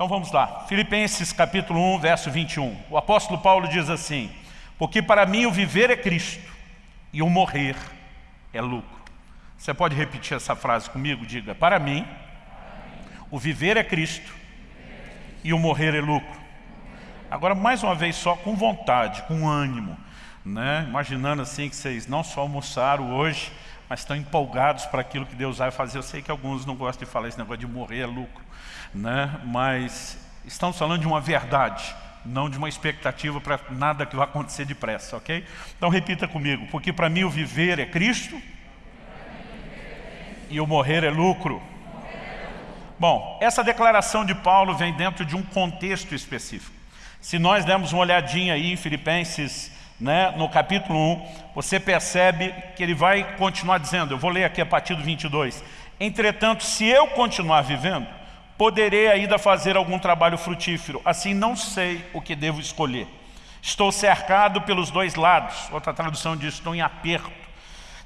Então vamos lá, Filipenses capítulo 1, verso 21. O apóstolo Paulo diz assim, porque para mim o viver é Cristo e o morrer é lucro. Você pode repetir essa frase comigo? Diga, para mim o viver é Cristo e o morrer é lucro. Agora, mais uma vez só, com vontade, com ânimo, né? imaginando assim que vocês não só almoçaram hoje, mas estão empolgados para aquilo que Deus vai fazer. Eu sei que alguns não gostam de falar esse negócio de morrer é lucro, né? mas estamos falando de uma verdade, não de uma expectativa para nada que vai acontecer depressa, ok? Então repita comigo, porque para mim o viver é Cristo e o morrer é lucro. Bom, essa declaração de Paulo vem dentro de um contexto específico. Se nós dermos uma olhadinha aí em Filipenses, né, no capítulo 1, você percebe que ele vai continuar dizendo, eu vou ler aqui a partir do 22, Entretanto, se eu continuar vivendo, poderei ainda fazer algum trabalho frutífero, assim não sei o que devo escolher. Estou cercado pelos dois lados, outra tradução diz, estou em aperto,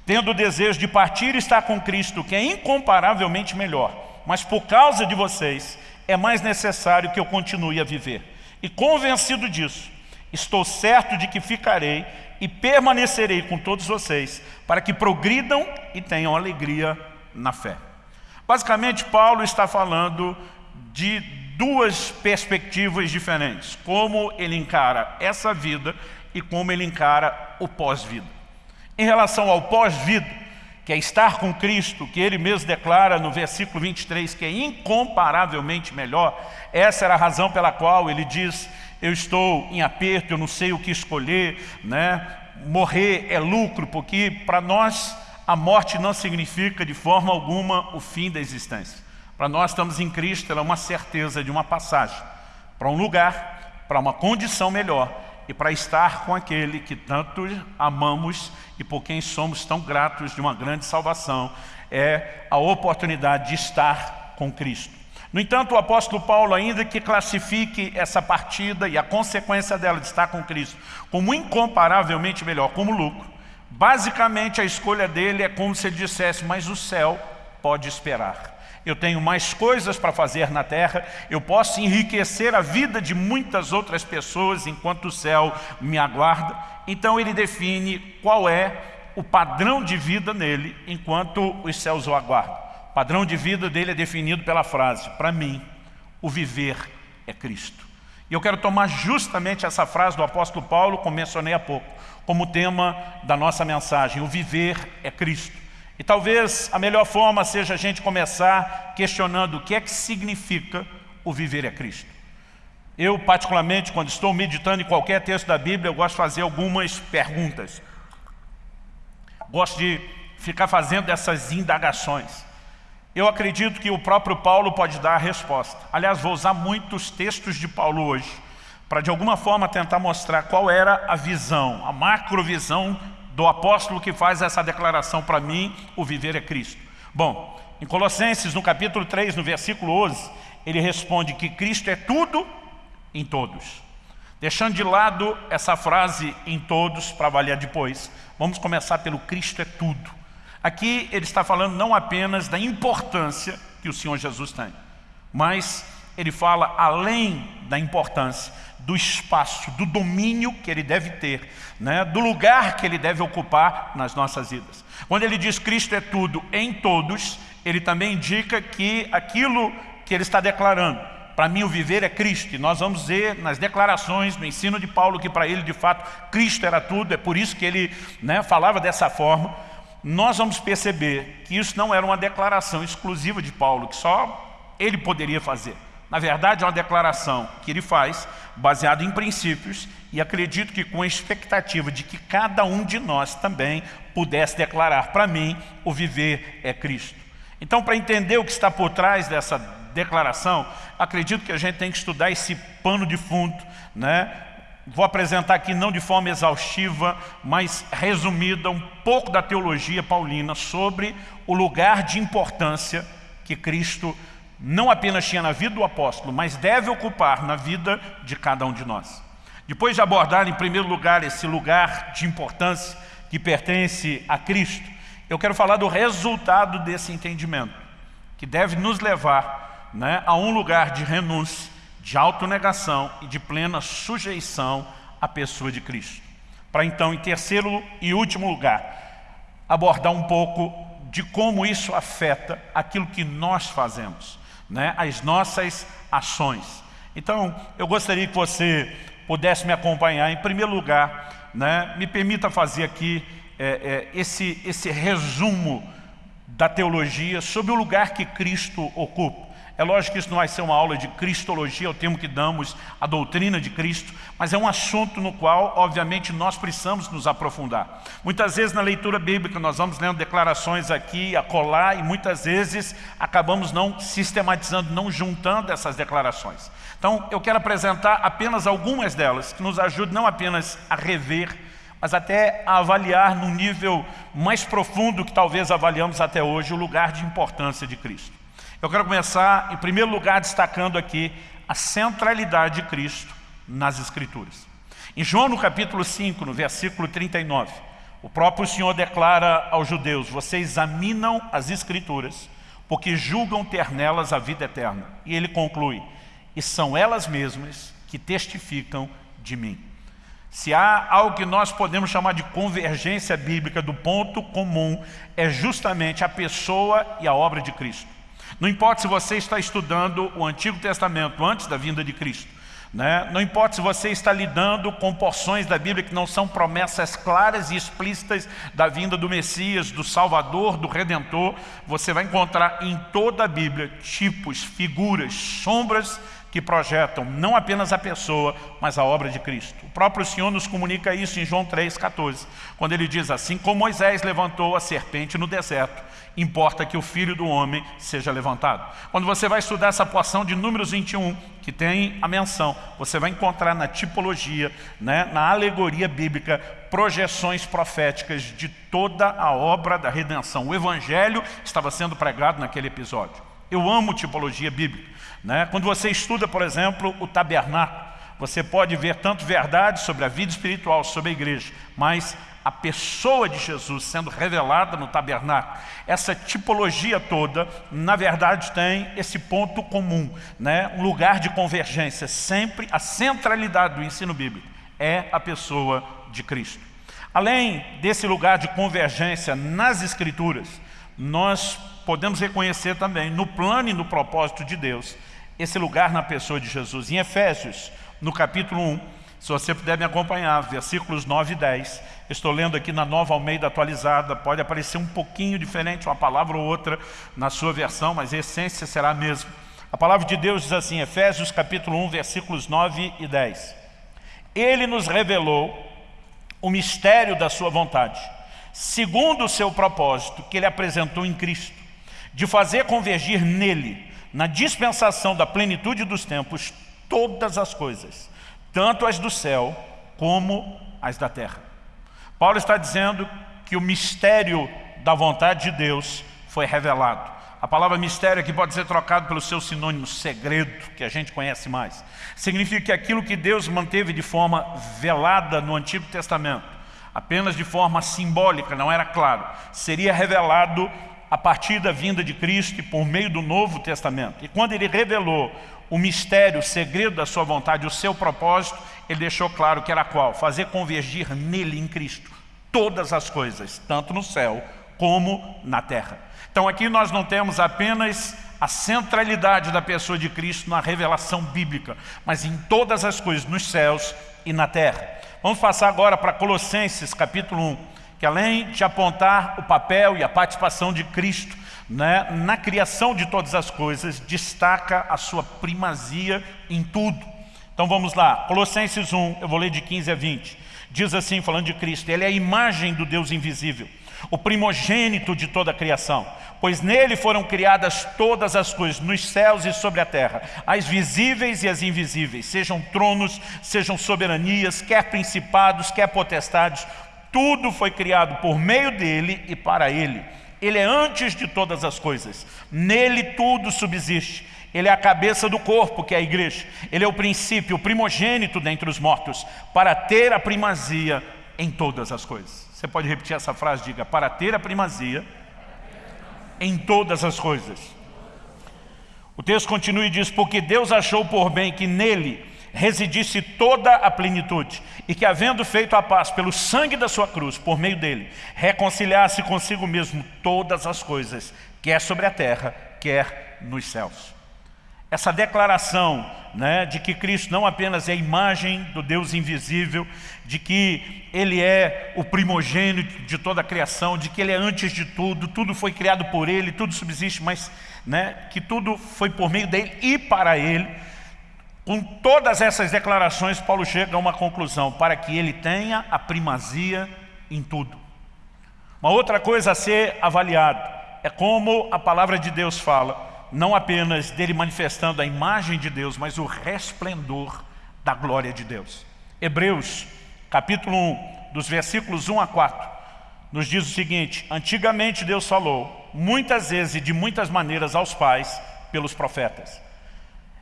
tendo o desejo de partir e estar com Cristo, que é incomparavelmente melhor, mas por causa de vocês, é mais necessário que eu continue a viver. E convencido disso, estou certo de que ficarei e permanecerei com todos vocês, para que progridam e tenham alegria na fé. Basicamente, Paulo está falando de duas perspectivas diferentes, como ele encara essa vida e como ele encara o pós-vida. Em relação ao pós-vida, que é estar com Cristo, que ele mesmo declara no versículo 23, que é incomparavelmente melhor, essa era a razão pela qual ele diz, eu estou em aperto, eu não sei o que escolher, né? morrer é lucro, porque para nós a morte não significa de forma alguma o fim da existência. Para nós estamos em Cristo, ela é uma certeza de uma passagem para um lugar, para uma condição melhor, e para estar com aquele que tanto amamos e por quem somos tão gratos de uma grande salvação, é a oportunidade de estar com Cristo. No entanto, o apóstolo Paulo, ainda que classifique essa partida e a consequência dela de estar com Cristo como incomparavelmente melhor, como lucro, basicamente a escolha dele é como se ele dissesse, mas o céu pode esperar eu tenho mais coisas para fazer na terra, eu posso enriquecer a vida de muitas outras pessoas enquanto o céu me aguarda. Então ele define qual é o padrão de vida nele enquanto os céus o aguardam. Padrão de vida dele é definido pela frase, para mim, o viver é Cristo. E eu quero tomar justamente essa frase do apóstolo Paulo, como mencionei há pouco, como tema da nossa mensagem, o viver é Cristo. E talvez a melhor forma seja a gente começar questionando o que é que significa o viver a Cristo. Eu, particularmente, quando estou meditando em qualquer texto da Bíblia, eu gosto de fazer algumas perguntas. Gosto de ficar fazendo essas indagações. Eu acredito que o próprio Paulo pode dar a resposta. Aliás, vou usar muitos textos de Paulo hoje, para de alguma forma tentar mostrar qual era a visão, a macrovisão do apóstolo que faz essa declaração para mim, o viver é Cristo. Bom, em Colossenses, no capítulo 3, no versículo 11, ele responde que Cristo é tudo em todos. Deixando de lado essa frase em todos para avaliar depois, vamos começar pelo Cristo é tudo. Aqui ele está falando não apenas da importância que o Senhor Jesus tem, mas ele fala além da importância, do espaço, do domínio que ele deve ter, né? do lugar que ele deve ocupar nas nossas vidas. Quando ele diz Cristo é tudo em todos, ele também indica que aquilo que ele está declarando, para mim o viver é Cristo, e nós vamos ver nas declarações, no ensino de Paulo, que para ele de fato Cristo era tudo, é por isso que ele né, falava dessa forma, nós vamos perceber que isso não era uma declaração exclusiva de Paulo, que só ele poderia fazer. Na verdade, é uma declaração que ele faz baseado em princípios e acredito que com a expectativa de que cada um de nós também pudesse declarar para mim o viver é Cristo. Então, para entender o que está por trás dessa declaração, acredito que a gente tem que estudar esse pano de fundo, né? Vou apresentar aqui não de forma exaustiva, mas resumida um pouco da teologia paulina sobre o lugar de importância que Cristo não apenas tinha na vida do apóstolo, mas deve ocupar na vida de cada um de nós. Depois de abordar em primeiro lugar esse lugar de importância que pertence a Cristo, eu quero falar do resultado desse entendimento, que deve nos levar né, a um lugar de renúncia de autonegação e de plena sujeição à pessoa de Cristo. Para então, em terceiro e último lugar, abordar um pouco de como isso afeta aquilo que nós fazemos, né? as nossas ações. Então, eu gostaria que você pudesse me acompanhar. Em primeiro lugar, né, me permita fazer aqui é, é, esse, esse resumo da teologia sobre o lugar que Cristo ocupa. É lógico que isso não vai ser uma aula de cristologia, é o termo que damos à doutrina de Cristo, mas é um assunto no qual, obviamente, nós precisamos nos aprofundar. Muitas vezes na leitura bíblica nós vamos lendo declarações aqui, acolá, e muitas vezes acabamos não sistematizando, não juntando essas declarações. Então, eu quero apresentar apenas algumas delas, que nos ajudem não apenas a rever, mas até a avaliar num nível mais profundo que talvez avaliamos até hoje, o lugar de importância de Cristo. Eu quero começar, em primeiro lugar, destacando aqui a centralidade de Cristo nas Escrituras. Em João, no capítulo 5, no versículo 39, o próprio Senhor declara aos judeus, vocês examinam as Escrituras, porque julgam ter nelas a vida eterna. E ele conclui, e são elas mesmas que testificam de mim. Se há algo que nós podemos chamar de convergência bíblica do ponto comum, é justamente a pessoa e a obra de Cristo. Não importa se você está estudando o Antigo Testamento antes da vinda de Cristo. Né? Não importa se você está lidando com porções da Bíblia que não são promessas claras e explícitas da vinda do Messias, do Salvador, do Redentor, você vai encontrar em toda a Bíblia tipos, figuras, sombras que projetam não apenas a pessoa, mas a obra de Cristo. O próprio Senhor nos comunica isso em João 3,14, quando ele diz assim, como Moisés levantou a serpente no deserto, importa que o Filho do Homem seja levantado. Quando você vai estudar essa porção de Números 21, que tem a menção, você vai encontrar na tipologia, né, na alegoria bíblica, projeções proféticas de toda a obra da redenção. O Evangelho estava sendo pregado naquele episódio. Eu amo tipologia bíblica. Né? Quando você estuda, por exemplo, o tabernáculo, você pode ver tanto verdade sobre a vida espiritual, sobre a igreja, mas a pessoa de Jesus sendo revelada no tabernáculo, essa tipologia toda, na verdade tem esse ponto comum, né? um lugar de convergência, sempre a centralidade do ensino bíblico é a pessoa de Cristo. Além desse lugar de convergência nas escrituras, nós podemos reconhecer também no plano e no propósito de Deus, esse lugar na pessoa de Jesus. Em Efésios, no capítulo 1, se você puder me acompanhar, versículos 9 e 10, estou lendo aqui na Nova Almeida atualizada, pode aparecer um pouquinho diferente, uma palavra ou outra na sua versão, mas a essência será a mesma. A palavra de Deus diz assim, Efésios capítulo 1, versículos 9 e 10. Ele nos revelou o mistério da sua vontade, segundo o seu propósito, que ele apresentou em Cristo, de fazer convergir nele na dispensação da plenitude dos tempos, todas as coisas, tanto as do céu como as da terra. Paulo está dizendo que o mistério da vontade de Deus foi revelado. A palavra mistério aqui pode ser trocado pelo seu sinônimo segredo, que a gente conhece mais. Significa que aquilo que Deus manteve de forma velada no Antigo Testamento, apenas de forma simbólica, não era claro, seria revelado a partir da vinda de Cristo e por meio do Novo Testamento. E quando ele revelou o mistério, o segredo da sua vontade, o seu propósito, ele deixou claro que era qual? Fazer convergir nele, em Cristo, todas as coisas, tanto no céu como na terra. Então aqui nós não temos apenas a centralidade da pessoa de Cristo na revelação bíblica, mas em todas as coisas, nos céus e na terra. Vamos passar agora para Colossenses capítulo 1 que além de apontar o papel e a participação de Cristo né, na criação de todas as coisas, destaca a sua primazia em tudo. Então vamos lá, Colossenses 1, eu vou ler de 15 a 20. Diz assim, falando de Cristo, Ele é a imagem do Deus invisível, o primogênito de toda a criação, pois nele foram criadas todas as coisas, nos céus e sobre a terra, as visíveis e as invisíveis, sejam tronos, sejam soberanias, quer principados, quer potestades, tudo foi criado por meio dele e para ele. Ele é antes de todas as coisas. Nele tudo subsiste. Ele é a cabeça do corpo, que é a igreja. Ele é o princípio, o primogênito dentre os mortos, para ter a primazia em todas as coisas. Você pode repetir essa frase? Diga, para ter a primazia em todas as coisas. O texto continua e diz, porque Deus achou por bem que nele residisse toda a plenitude, e que havendo feito a paz pelo sangue da sua cruz, por meio dele, reconciliasse consigo mesmo todas as coisas, quer sobre a terra, quer nos céus. Essa declaração né, de que Cristo não apenas é a imagem do Deus invisível, de que Ele é o primogênito de toda a criação, de que Ele é antes de tudo, tudo foi criado por Ele, tudo subsiste, mas né, que tudo foi por meio dEle e para Ele, com todas essas declarações, Paulo chega a uma conclusão, para que ele tenha a primazia em tudo. Uma outra coisa a ser avaliada é como a palavra de Deus fala, não apenas dele manifestando a imagem de Deus, mas o resplendor da glória de Deus. Hebreus, capítulo 1, dos versículos 1 a 4, nos diz o seguinte, antigamente Deus falou, muitas vezes e de muitas maneiras aos pais, pelos profetas.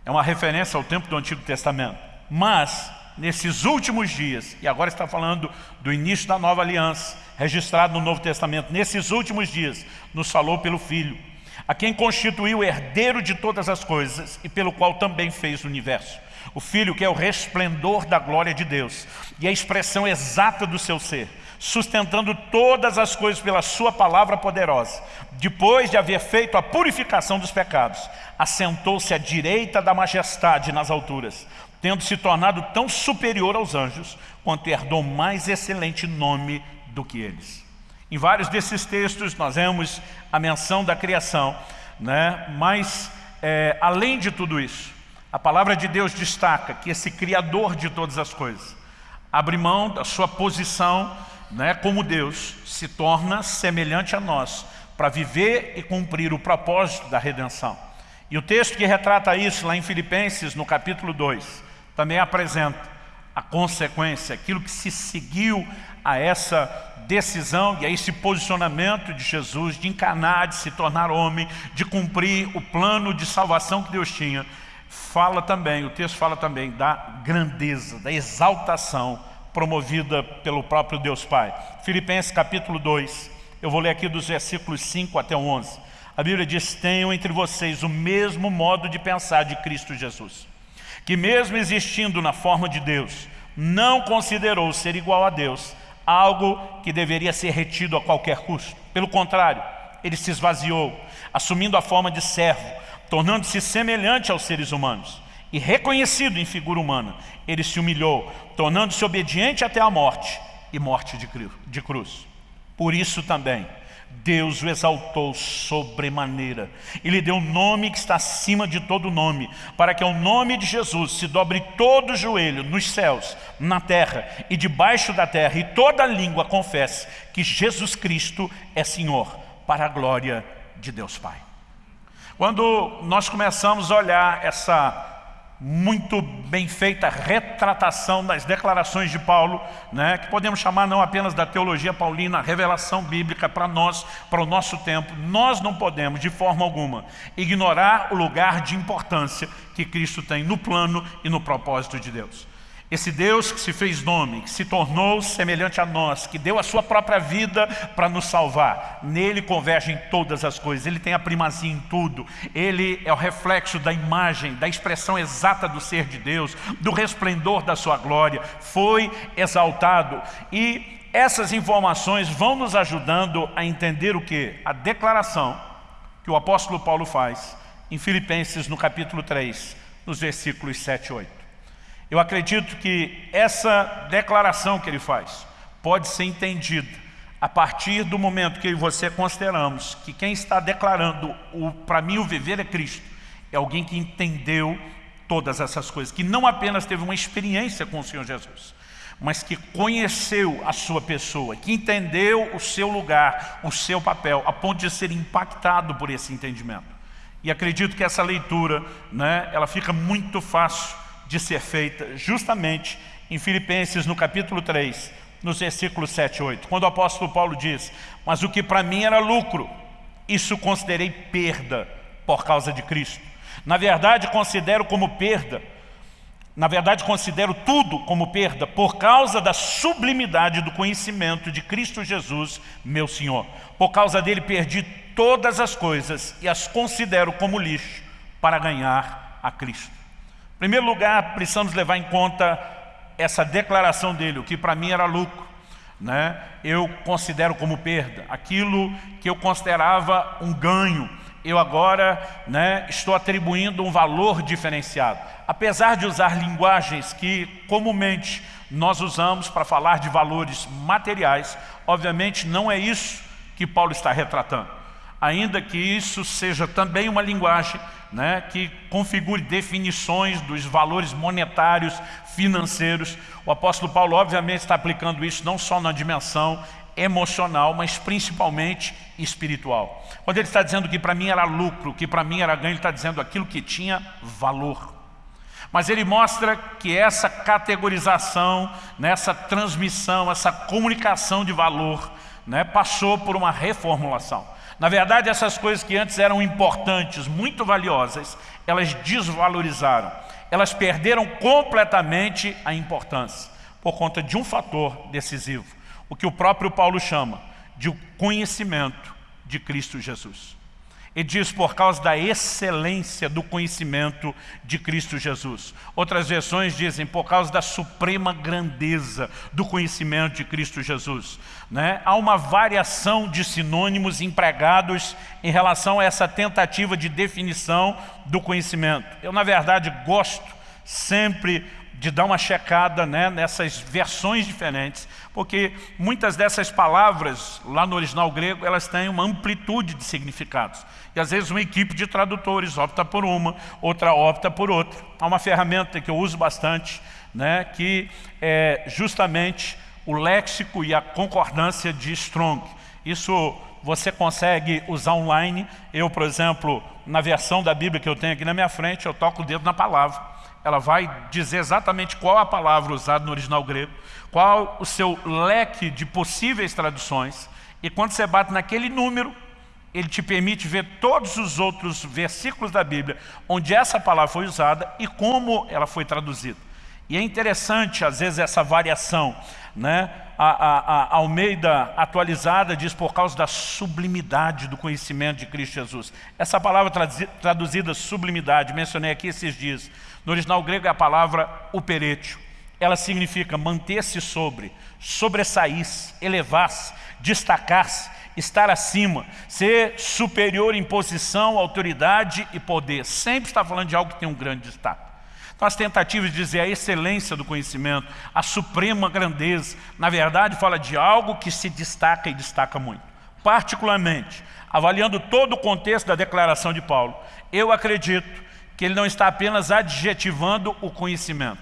É uma referência ao tempo do Antigo Testamento. Mas, nesses últimos dias, e agora está falando do início da nova aliança, registrado no Novo Testamento, nesses últimos dias, nos falou pelo Filho, a quem constituiu herdeiro de todas as coisas e pelo qual também fez o universo. O Filho que é o resplendor da glória de Deus e a expressão exata do seu ser, sustentando todas as coisas pela sua palavra poderosa. Depois de haver feito a purificação dos pecados, assentou-se à direita da majestade nas alturas, tendo se tornado tão superior aos anjos, quanto herdou mais excelente nome do que eles. Em vários desses textos nós vemos a menção da criação, né? mas é, além de tudo isso, a palavra de Deus destaca que esse Criador de todas as coisas abre mão da sua posição né, como Deus, se torna semelhante a nós para viver e cumprir o propósito da redenção. E o texto que retrata isso lá em Filipenses, no capítulo 2, também apresenta a consequência, aquilo que se seguiu a essa decisão e a esse posicionamento de Jesus de encarnar, de se tornar homem, de cumprir o plano de salvação que Deus tinha, fala também, o texto fala também da grandeza, da exaltação promovida pelo próprio Deus Pai. Filipenses capítulo 2, eu vou ler aqui dos versículos 5 até 11. A Bíblia diz, tenham entre vocês o mesmo modo de pensar de Cristo Jesus, que mesmo existindo na forma de Deus, não considerou ser igual a Deus, algo que deveria ser retido a qualquer custo. Pelo contrário, ele se esvaziou, assumindo a forma de servo, tornando-se semelhante aos seres humanos e reconhecido em figura humana, ele se humilhou, tornando-se obediente até a morte e morte de cruz. Por isso também, Deus o exaltou sobremaneira e lhe deu um nome que está acima de todo nome, para que ao nome de Jesus se dobre todo joelho nos céus, na terra e debaixo da terra, e toda língua confesse que Jesus Cristo é Senhor, para a glória de Deus Pai. Quando nós começamos a olhar essa muito bem feita retratação das declarações de Paulo, né, que podemos chamar não apenas da teologia paulina, revelação bíblica para nós, para o nosso tempo. Nós não podemos, de forma alguma, ignorar o lugar de importância que Cristo tem no plano e no propósito de Deus. Esse Deus que se fez nome, que se tornou semelhante a nós, que deu a sua própria vida para nos salvar. Nele convergem todas as coisas, Ele tem a primazia em tudo. Ele é o reflexo da imagem, da expressão exata do ser de Deus, do resplendor da sua glória. Foi exaltado. E essas informações vão nos ajudando a entender o que? A declaração que o apóstolo Paulo faz em Filipenses no capítulo 3, nos versículos 7 e 8. Eu acredito que essa declaração que ele faz pode ser entendida a partir do momento que você consideramos que quem está declarando para mim o viver é Cristo, é alguém que entendeu todas essas coisas, que não apenas teve uma experiência com o Senhor Jesus, mas que conheceu a sua pessoa, que entendeu o seu lugar, o seu papel, a ponto de ser impactado por esse entendimento. E acredito que essa leitura, né, ela fica muito fácil de ser feita justamente em Filipenses no capítulo 3, nos versículos 7 e 8, quando o apóstolo Paulo diz, mas o que para mim era lucro, isso considerei perda por causa de Cristo. Na verdade, considero como perda, na verdade, considero tudo como perda por causa da sublimidade do conhecimento de Cristo Jesus, meu Senhor. Por causa dele perdi todas as coisas e as considero como lixo para ganhar a Cristo. Primeiro lugar, precisamos levar em conta essa declaração dele, o que para mim era lucro, né? eu considero como perda. Aquilo que eu considerava um ganho, eu agora né, estou atribuindo um valor diferenciado. Apesar de usar linguagens que comumente nós usamos para falar de valores materiais, obviamente não é isso que Paulo está retratando. Ainda que isso seja também uma linguagem né, que configure definições dos valores monetários, financeiros, o apóstolo Paulo obviamente está aplicando isso não só na dimensão emocional, mas principalmente espiritual. Quando ele está dizendo que para mim era lucro, que para mim era ganho, ele está dizendo aquilo que tinha valor. Mas ele mostra que essa categorização, nessa transmissão, essa comunicação de valor, né, passou por uma reformulação. Na verdade, essas coisas que antes eram importantes, muito valiosas, elas desvalorizaram. Elas perderam completamente a importância, por conta de um fator decisivo o que o próprio Paulo chama de conhecimento de Cristo Jesus. Ele diz por causa da excelência do conhecimento de Cristo Jesus. Outras versões dizem por causa da suprema grandeza do conhecimento de Cristo Jesus. Né? Há uma variação de sinônimos empregados em relação a essa tentativa de definição do conhecimento. Eu, na verdade, gosto sempre de dar uma checada né, nessas versões diferentes, porque muitas dessas palavras, lá no original grego, elas têm uma amplitude de significados. E às vezes uma equipe de tradutores opta por uma, outra opta por outra. Há uma ferramenta que eu uso bastante, né, que é justamente o léxico e a concordância de Strong. Isso você consegue usar online. Eu, por exemplo, na versão da Bíblia que eu tenho aqui na minha frente, eu toco o dedo na palavra ela vai dizer exatamente qual a palavra usada no original grego, qual o seu leque de possíveis traduções, e quando você bate naquele número, ele te permite ver todos os outros versículos da Bíblia, onde essa palavra foi usada e como ela foi traduzida. E é interessante, às vezes, essa variação. Né? A, a, a Almeida atualizada diz por causa da sublimidade do conhecimento de Cristo Jesus. Essa palavra traduzida sublimidade, mencionei aqui esses dias, no original grego é a palavra uperetio. Ela significa manter-se sobre, sobressair-se, elevar-se, destacar-se, estar acima, ser superior em posição, autoridade e poder. Sempre está falando de algo que tem um grande destaque. Então as tentativas de dizer a excelência do conhecimento, a suprema grandeza, na verdade fala de algo que se destaca e destaca muito. Particularmente, avaliando todo o contexto da declaração de Paulo, eu acredito que ele não está apenas adjetivando o conhecimento,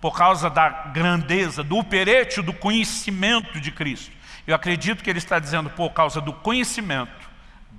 por causa da grandeza, do uperétio do conhecimento de Cristo. Eu acredito que ele está dizendo por causa do conhecimento,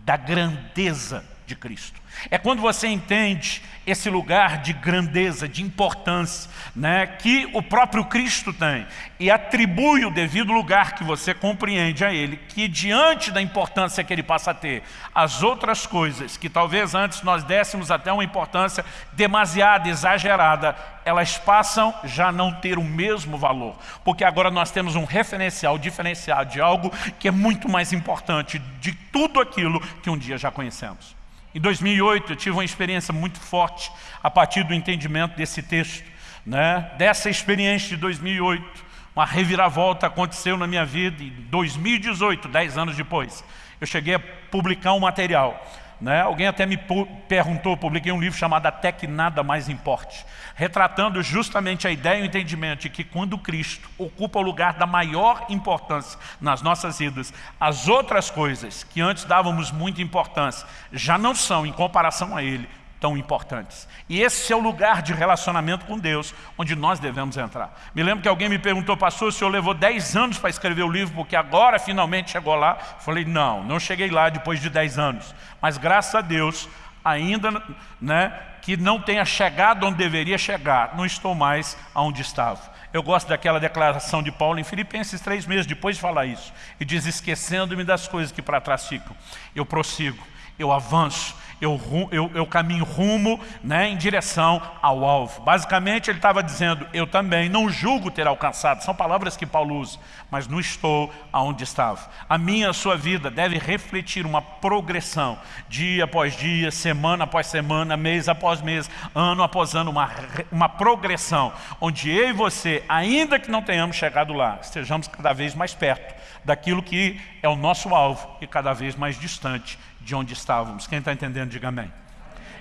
da grandeza de Cristo. É quando você entende esse lugar de grandeza, de importância, né, que o próprio Cristo tem e atribui o devido lugar que você compreende a Ele, que diante da importância que Ele passa a ter, as outras coisas que talvez antes nós dessemos até uma importância demasiada, exagerada, elas passam já não ter o mesmo valor, porque agora nós temos um referencial diferenciado de algo que é muito mais importante de tudo aquilo que um dia já conhecemos. Em 2008 eu tive uma experiência muito forte a partir do entendimento desse texto. Né? Dessa experiência de 2008, uma reviravolta aconteceu na minha vida em 2018, 10 anos depois. Eu cheguei a publicar um material né? Alguém até me perguntou, publiquei um livro chamado Até que Nada Mais Importe, retratando justamente a ideia e o entendimento de que quando Cristo ocupa o lugar da maior importância nas nossas vidas, as outras coisas que antes dávamos muita importância já não são, em comparação a Ele, tão importantes. E esse é o lugar de relacionamento com Deus, onde nós devemos entrar. Me lembro que alguém me perguntou, pastor, o senhor levou 10 anos para escrever o livro, porque agora finalmente chegou lá. Falei, não, não cheguei lá depois de 10 anos. Mas graças a Deus, ainda né, que não tenha chegado onde deveria chegar, não estou mais onde estava. Eu gosto daquela declaração de Paulo em Filipenses três meses depois de falar isso. E diz, esquecendo-me das coisas que para trás ficam, eu prossigo, eu avanço, eu, eu, eu caminho rumo né, em direção ao alvo. Basicamente ele estava dizendo, eu também não julgo ter alcançado, são palavras que Paulo usa, mas não estou aonde estava. A minha, a sua vida deve refletir uma progressão, dia após dia, semana após semana, mês após mês, ano após ano, uma, uma progressão, onde eu e você, ainda que não tenhamos chegado lá, estejamos cada vez mais perto daquilo que é o nosso alvo e cada vez mais distante de onde estávamos. Quem está entendendo, diga amém.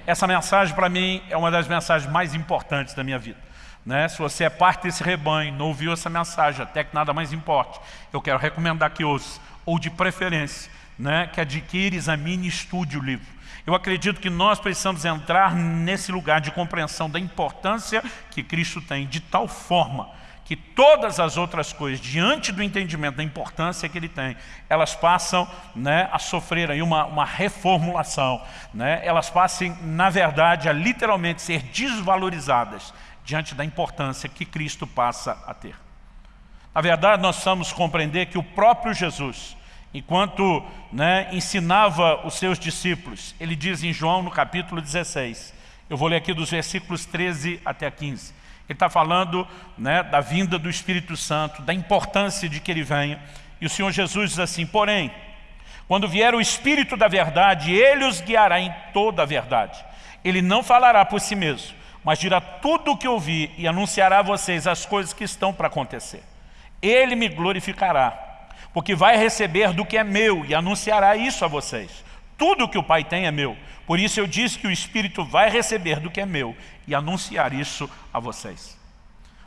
Essa mensagem para mim é uma das mensagens mais importantes da minha vida. Né? Se você é parte desse rebanho, não ouviu essa mensagem, até que nada mais importe, eu quero recomendar que ouça, ou de preferência, né? que adquire, examine e estude o livro. Eu acredito que nós precisamos entrar nesse lugar de compreensão da importância que Cristo tem, de tal forma que todas as outras coisas, diante do entendimento da importância que ele tem, elas passam né, a sofrer aí uma, uma reformulação, né? elas passem, na verdade, a literalmente ser desvalorizadas diante da importância que Cristo passa a ter. Na verdade, nós precisamos compreender que o próprio Jesus, enquanto né, ensinava os seus discípulos, ele diz em João no capítulo 16, eu vou ler aqui dos versículos 13 até 15, ele está falando né, da vinda do Espírito Santo, da importância de que ele venha. E o Senhor Jesus diz assim, porém, quando vier o Espírito da verdade, Ele os guiará em toda a verdade. Ele não falará por si mesmo, mas dirá tudo o que ouvir e anunciará a vocês as coisas que estão para acontecer. Ele me glorificará, porque vai receber do que é meu e anunciará isso a vocês. Tudo que o Pai tem é meu. Por isso eu disse que o Espírito vai receber do que é meu e anunciar isso a vocês.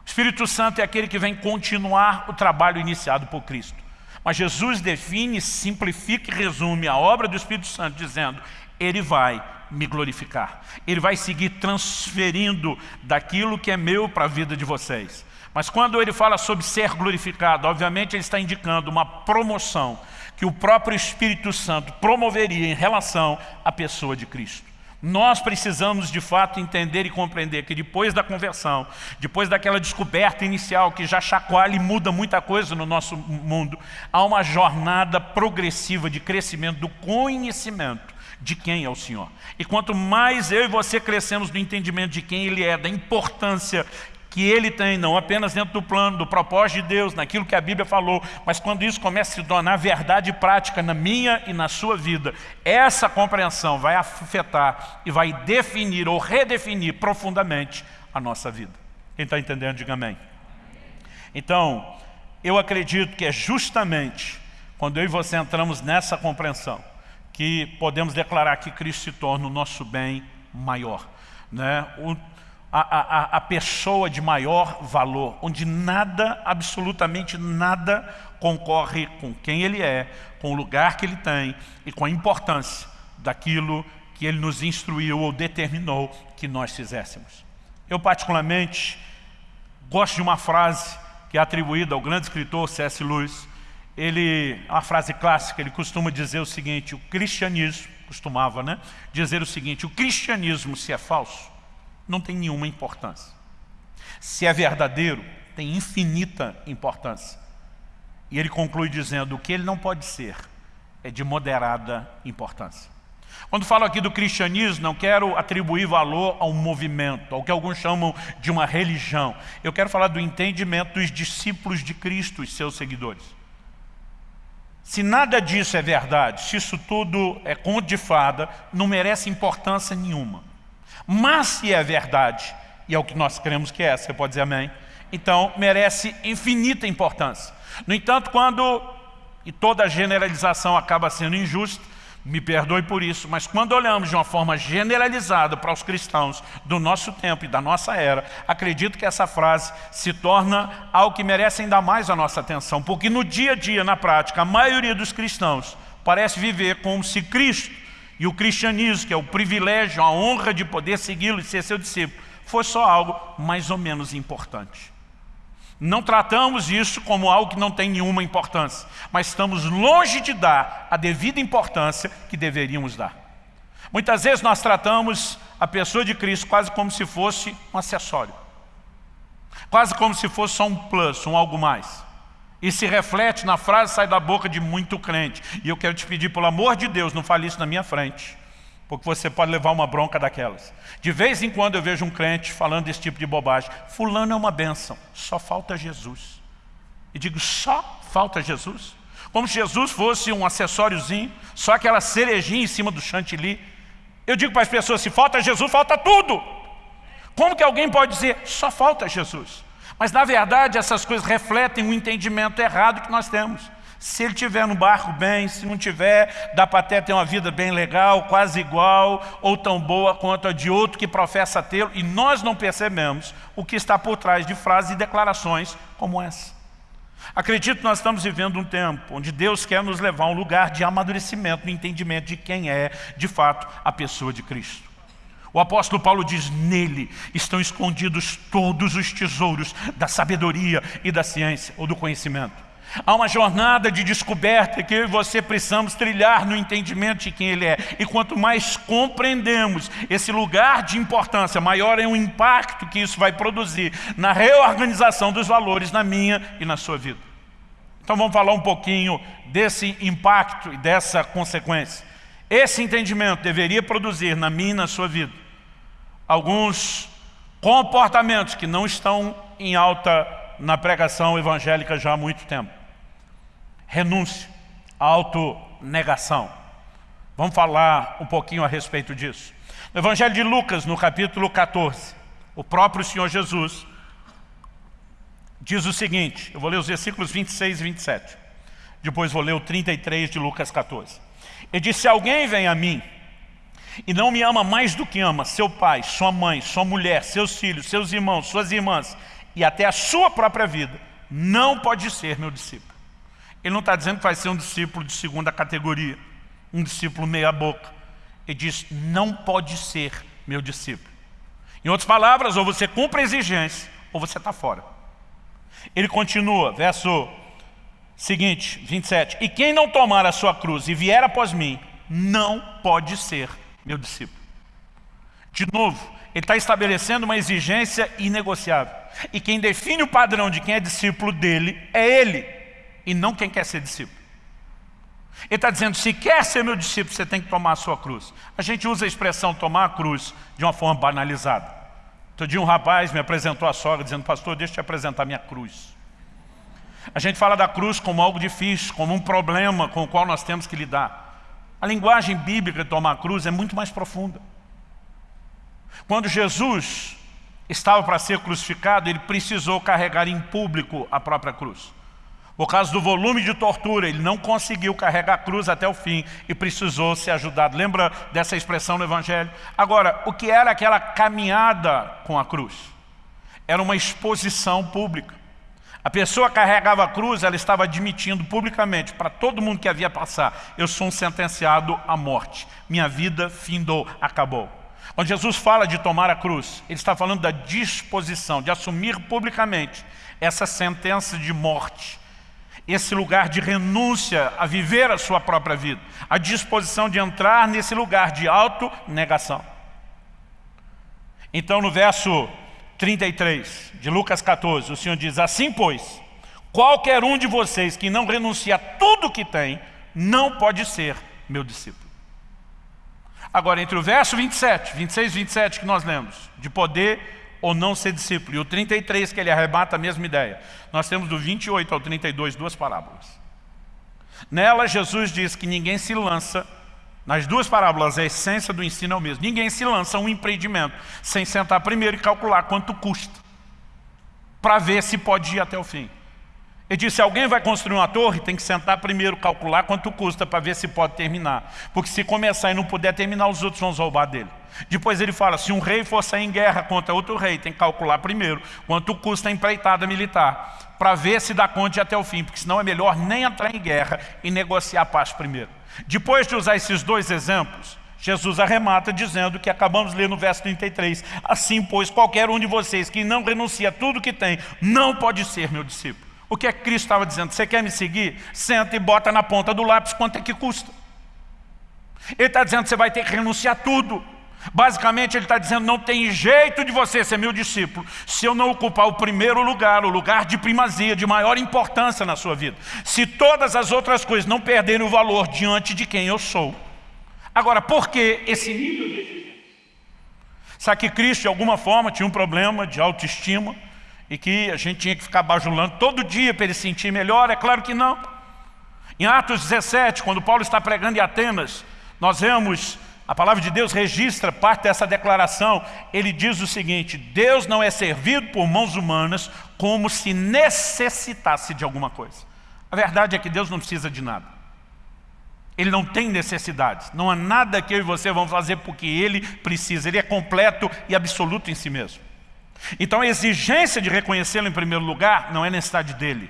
O Espírito Santo é aquele que vem continuar o trabalho iniciado por Cristo. Mas Jesus define, simplifica e resume a obra do Espírito Santo dizendo, Ele vai me glorificar. Ele vai seguir transferindo daquilo que é meu para a vida de vocês. Mas quando ele fala sobre ser glorificado, obviamente ele está indicando uma promoção que o próprio Espírito Santo promoveria em relação à pessoa de Cristo. Nós precisamos de fato entender e compreender que depois da conversão, depois daquela descoberta inicial que já chacoalha e muda muita coisa no nosso mundo, há uma jornada progressiva de crescimento do conhecimento de quem é o Senhor. E quanto mais eu e você crescemos no entendimento de quem Ele é, da importância que ele tem, não apenas dentro do plano, do propósito de Deus, naquilo que a Bíblia falou, mas quando isso começa a se tornar verdade prática na minha e na sua vida, essa compreensão vai afetar e vai definir ou redefinir profundamente a nossa vida. Quem está entendendo, diga amém. Então, eu acredito que é justamente quando eu e você entramos nessa compreensão que podemos declarar que Cristo se torna o nosso bem maior. Né? O, a, a, a pessoa de maior valor, onde nada, absolutamente nada, concorre com quem ele é, com o lugar que ele tem e com a importância daquilo que ele nos instruiu ou determinou que nós fizéssemos. Eu particularmente gosto de uma frase que é atribuída ao grande escritor C.S. Lewis. Ele, uma frase clássica, ele costuma dizer o seguinte, o cristianismo, costumava né, dizer o seguinte, o cristianismo se é falso, não tem nenhuma importância. Se é verdadeiro, tem infinita importância. E ele conclui dizendo, o que ele não pode ser é de moderada importância. Quando falo aqui do cristianismo, não quero atribuir valor a um movimento, ao que alguns chamam de uma religião. Eu quero falar do entendimento dos discípulos de Cristo, os seus seguidores. Se nada disso é verdade, se isso tudo é conto de fada, não merece importância nenhuma. Mas se é verdade, e é o que nós cremos que é, você pode dizer amém, então merece infinita importância. No entanto, quando, e toda generalização acaba sendo injusta, me perdoe por isso, mas quando olhamos de uma forma generalizada para os cristãos do nosso tempo e da nossa era, acredito que essa frase se torna algo que merece ainda mais a nossa atenção, porque no dia a dia, na prática, a maioria dos cristãos parece viver como se Cristo e o cristianismo, que é o privilégio, a honra de poder segui-lo e ser seu discípulo, foi só algo mais ou menos importante. Não tratamos isso como algo que não tem nenhuma importância, mas estamos longe de dar a devida importância que deveríamos dar. Muitas vezes nós tratamos a pessoa de Cristo quase como se fosse um acessório. Quase como se fosse só um plus, um algo mais. E se reflete na frase sai da boca de muito crente. E eu quero te pedir, pelo amor de Deus, não fale isso na minha frente. porque você pode levar uma bronca daquelas. De vez em quando eu vejo um crente falando esse tipo de bobagem. Fulano é uma bênção, só falta Jesus. E digo, só falta Jesus? Como se Jesus fosse um acessóriozinho, só aquela cerejinha em cima do chantilly. Eu digo para as pessoas, se falta Jesus, falta tudo. Como que alguém pode dizer, só falta Jesus? Mas na verdade essas coisas refletem um entendimento errado que nós temos. Se ele tiver no barco bem, se não tiver, dá para até ter uma vida bem legal, quase igual, ou tão boa quanto a de outro que professa tê-lo, e nós não percebemos o que está por trás de frases e declarações como essa. Acredito que nós estamos vivendo um tempo onde Deus quer nos levar a um lugar de amadurecimento no entendimento de quem é, de fato, a pessoa de Cristo. O apóstolo Paulo diz, nele estão escondidos todos os tesouros da sabedoria e da ciência, ou do conhecimento. Há uma jornada de descoberta que eu e você precisamos trilhar no entendimento de quem Ele é. E quanto mais compreendemos esse lugar de importância, maior é o impacto que isso vai produzir na reorganização dos valores na minha e na sua vida. Então vamos falar um pouquinho desse impacto e dessa consequência. Esse entendimento deveria produzir na minha e na sua vida alguns comportamentos que não estão em alta na pregação evangélica já há muito tempo renúncia, autonegação. Vamos falar um pouquinho a respeito disso. No Evangelho de Lucas, no capítulo 14, o próprio Senhor Jesus diz o seguinte, eu vou ler os versículos 26 e 27, depois vou ler o 33 de Lucas 14. Ele disse, se alguém vem a mim e não me ama mais do que ama seu pai, sua mãe, sua mulher, seus filhos, seus irmãos, suas irmãs e até a sua própria vida, não pode ser meu discípulo. Ele não está dizendo que vai ser um discípulo de segunda categoria, um discípulo meia boca. Ele diz, não pode ser meu discípulo. Em outras palavras, ou você cumpre a exigência, ou você está fora. Ele continua, verso seguinte, 27. E quem não tomar a sua cruz e vier após mim, não pode ser meu discípulo. De novo, ele está estabelecendo uma exigência inegociável. E quem define o padrão de quem é discípulo dele é ele e não quem quer ser discípulo. Ele está dizendo, se quer ser meu discípulo, você tem que tomar a sua cruz. A gente usa a expressão tomar a cruz de uma forma banalizada. Outro dia um rapaz me apresentou a sogra dizendo, pastor, deixa eu te apresentar minha cruz. A gente fala da cruz como algo difícil, como um problema com o qual nós temos que lidar. A linguagem bíblica de tomar a cruz é muito mais profunda. Quando Jesus estava para ser crucificado, ele precisou carregar em público a própria cruz. Por causa do volume de tortura, ele não conseguiu carregar a cruz até o fim e precisou ser ajudado. Lembra dessa expressão no Evangelho? Agora, o que era aquela caminhada com a cruz? Era uma exposição pública. A pessoa carregava a cruz, ela estava admitindo publicamente para todo mundo que havia passar, eu sou um sentenciado à morte. Minha vida findou, acabou. Quando Jesus fala de tomar a cruz, ele está falando da disposição, de assumir publicamente essa sentença de morte esse lugar de renúncia a viver a sua própria vida, a disposição de entrar nesse lugar de autonegação. Então no verso 33 de Lucas 14, o Senhor diz, assim pois, qualquer um de vocês que não renuncia a tudo que tem, não pode ser meu discípulo. Agora, entre o verso 27, 26 e 27 que nós lemos, de poder ou não ser discípulo. E o 33 que ele arrebata a mesma ideia. Nós temos do 28 ao 32 duas parábolas. Nela Jesus diz que ninguém se lança, nas duas parábolas a essência do ensino é o mesmo, ninguém se lança um empreendimento sem sentar primeiro e calcular quanto custa, para ver se pode ir até o fim. Ele disse, se alguém vai construir uma torre, tem que sentar primeiro, calcular quanto custa para ver se pode terminar. Porque se começar e não puder terminar, os outros vão roubar dele. Depois ele fala, se um rei for sair em guerra contra outro rei, tem que calcular primeiro quanto custa a empreitada militar, para ver se dá conta de até o fim, porque senão é melhor nem entrar em guerra e negociar a paz primeiro. Depois de usar esses dois exemplos, Jesus arremata dizendo que acabamos de ler no verso 33, assim pois qualquer um de vocês que não renuncia a tudo que tem, não pode ser meu discípulo. O que é que Cristo estava dizendo? Você quer me seguir? Senta e bota na ponta do lápis quanto é que custa. Ele está dizendo que você vai ter que renunciar tudo. Basicamente ele está dizendo, não tem jeito de você ser meu discípulo se eu não ocupar o primeiro lugar, o lugar de primazia, de maior importância na sua vida. Se todas as outras coisas não perderem o valor diante de quem eu sou. Agora, por que esse nível de exigência? Sabe que Cristo, de alguma forma, tinha um problema de autoestima e que a gente tinha que ficar bajulando todo dia para ele sentir melhor? É claro que não. Em Atos 17, quando Paulo está pregando em Atenas, nós vemos, a palavra de Deus registra parte dessa declaração. Ele diz o seguinte, Deus não é servido por mãos humanas como se necessitasse de alguma coisa. A verdade é que Deus não precisa de nada. Ele não tem necessidades. Não há nada que eu e você vamos fazer porque Ele precisa. Ele é completo e absoluto em si mesmo. Então a exigência de reconhecê-lo em primeiro lugar não é necessidade dele.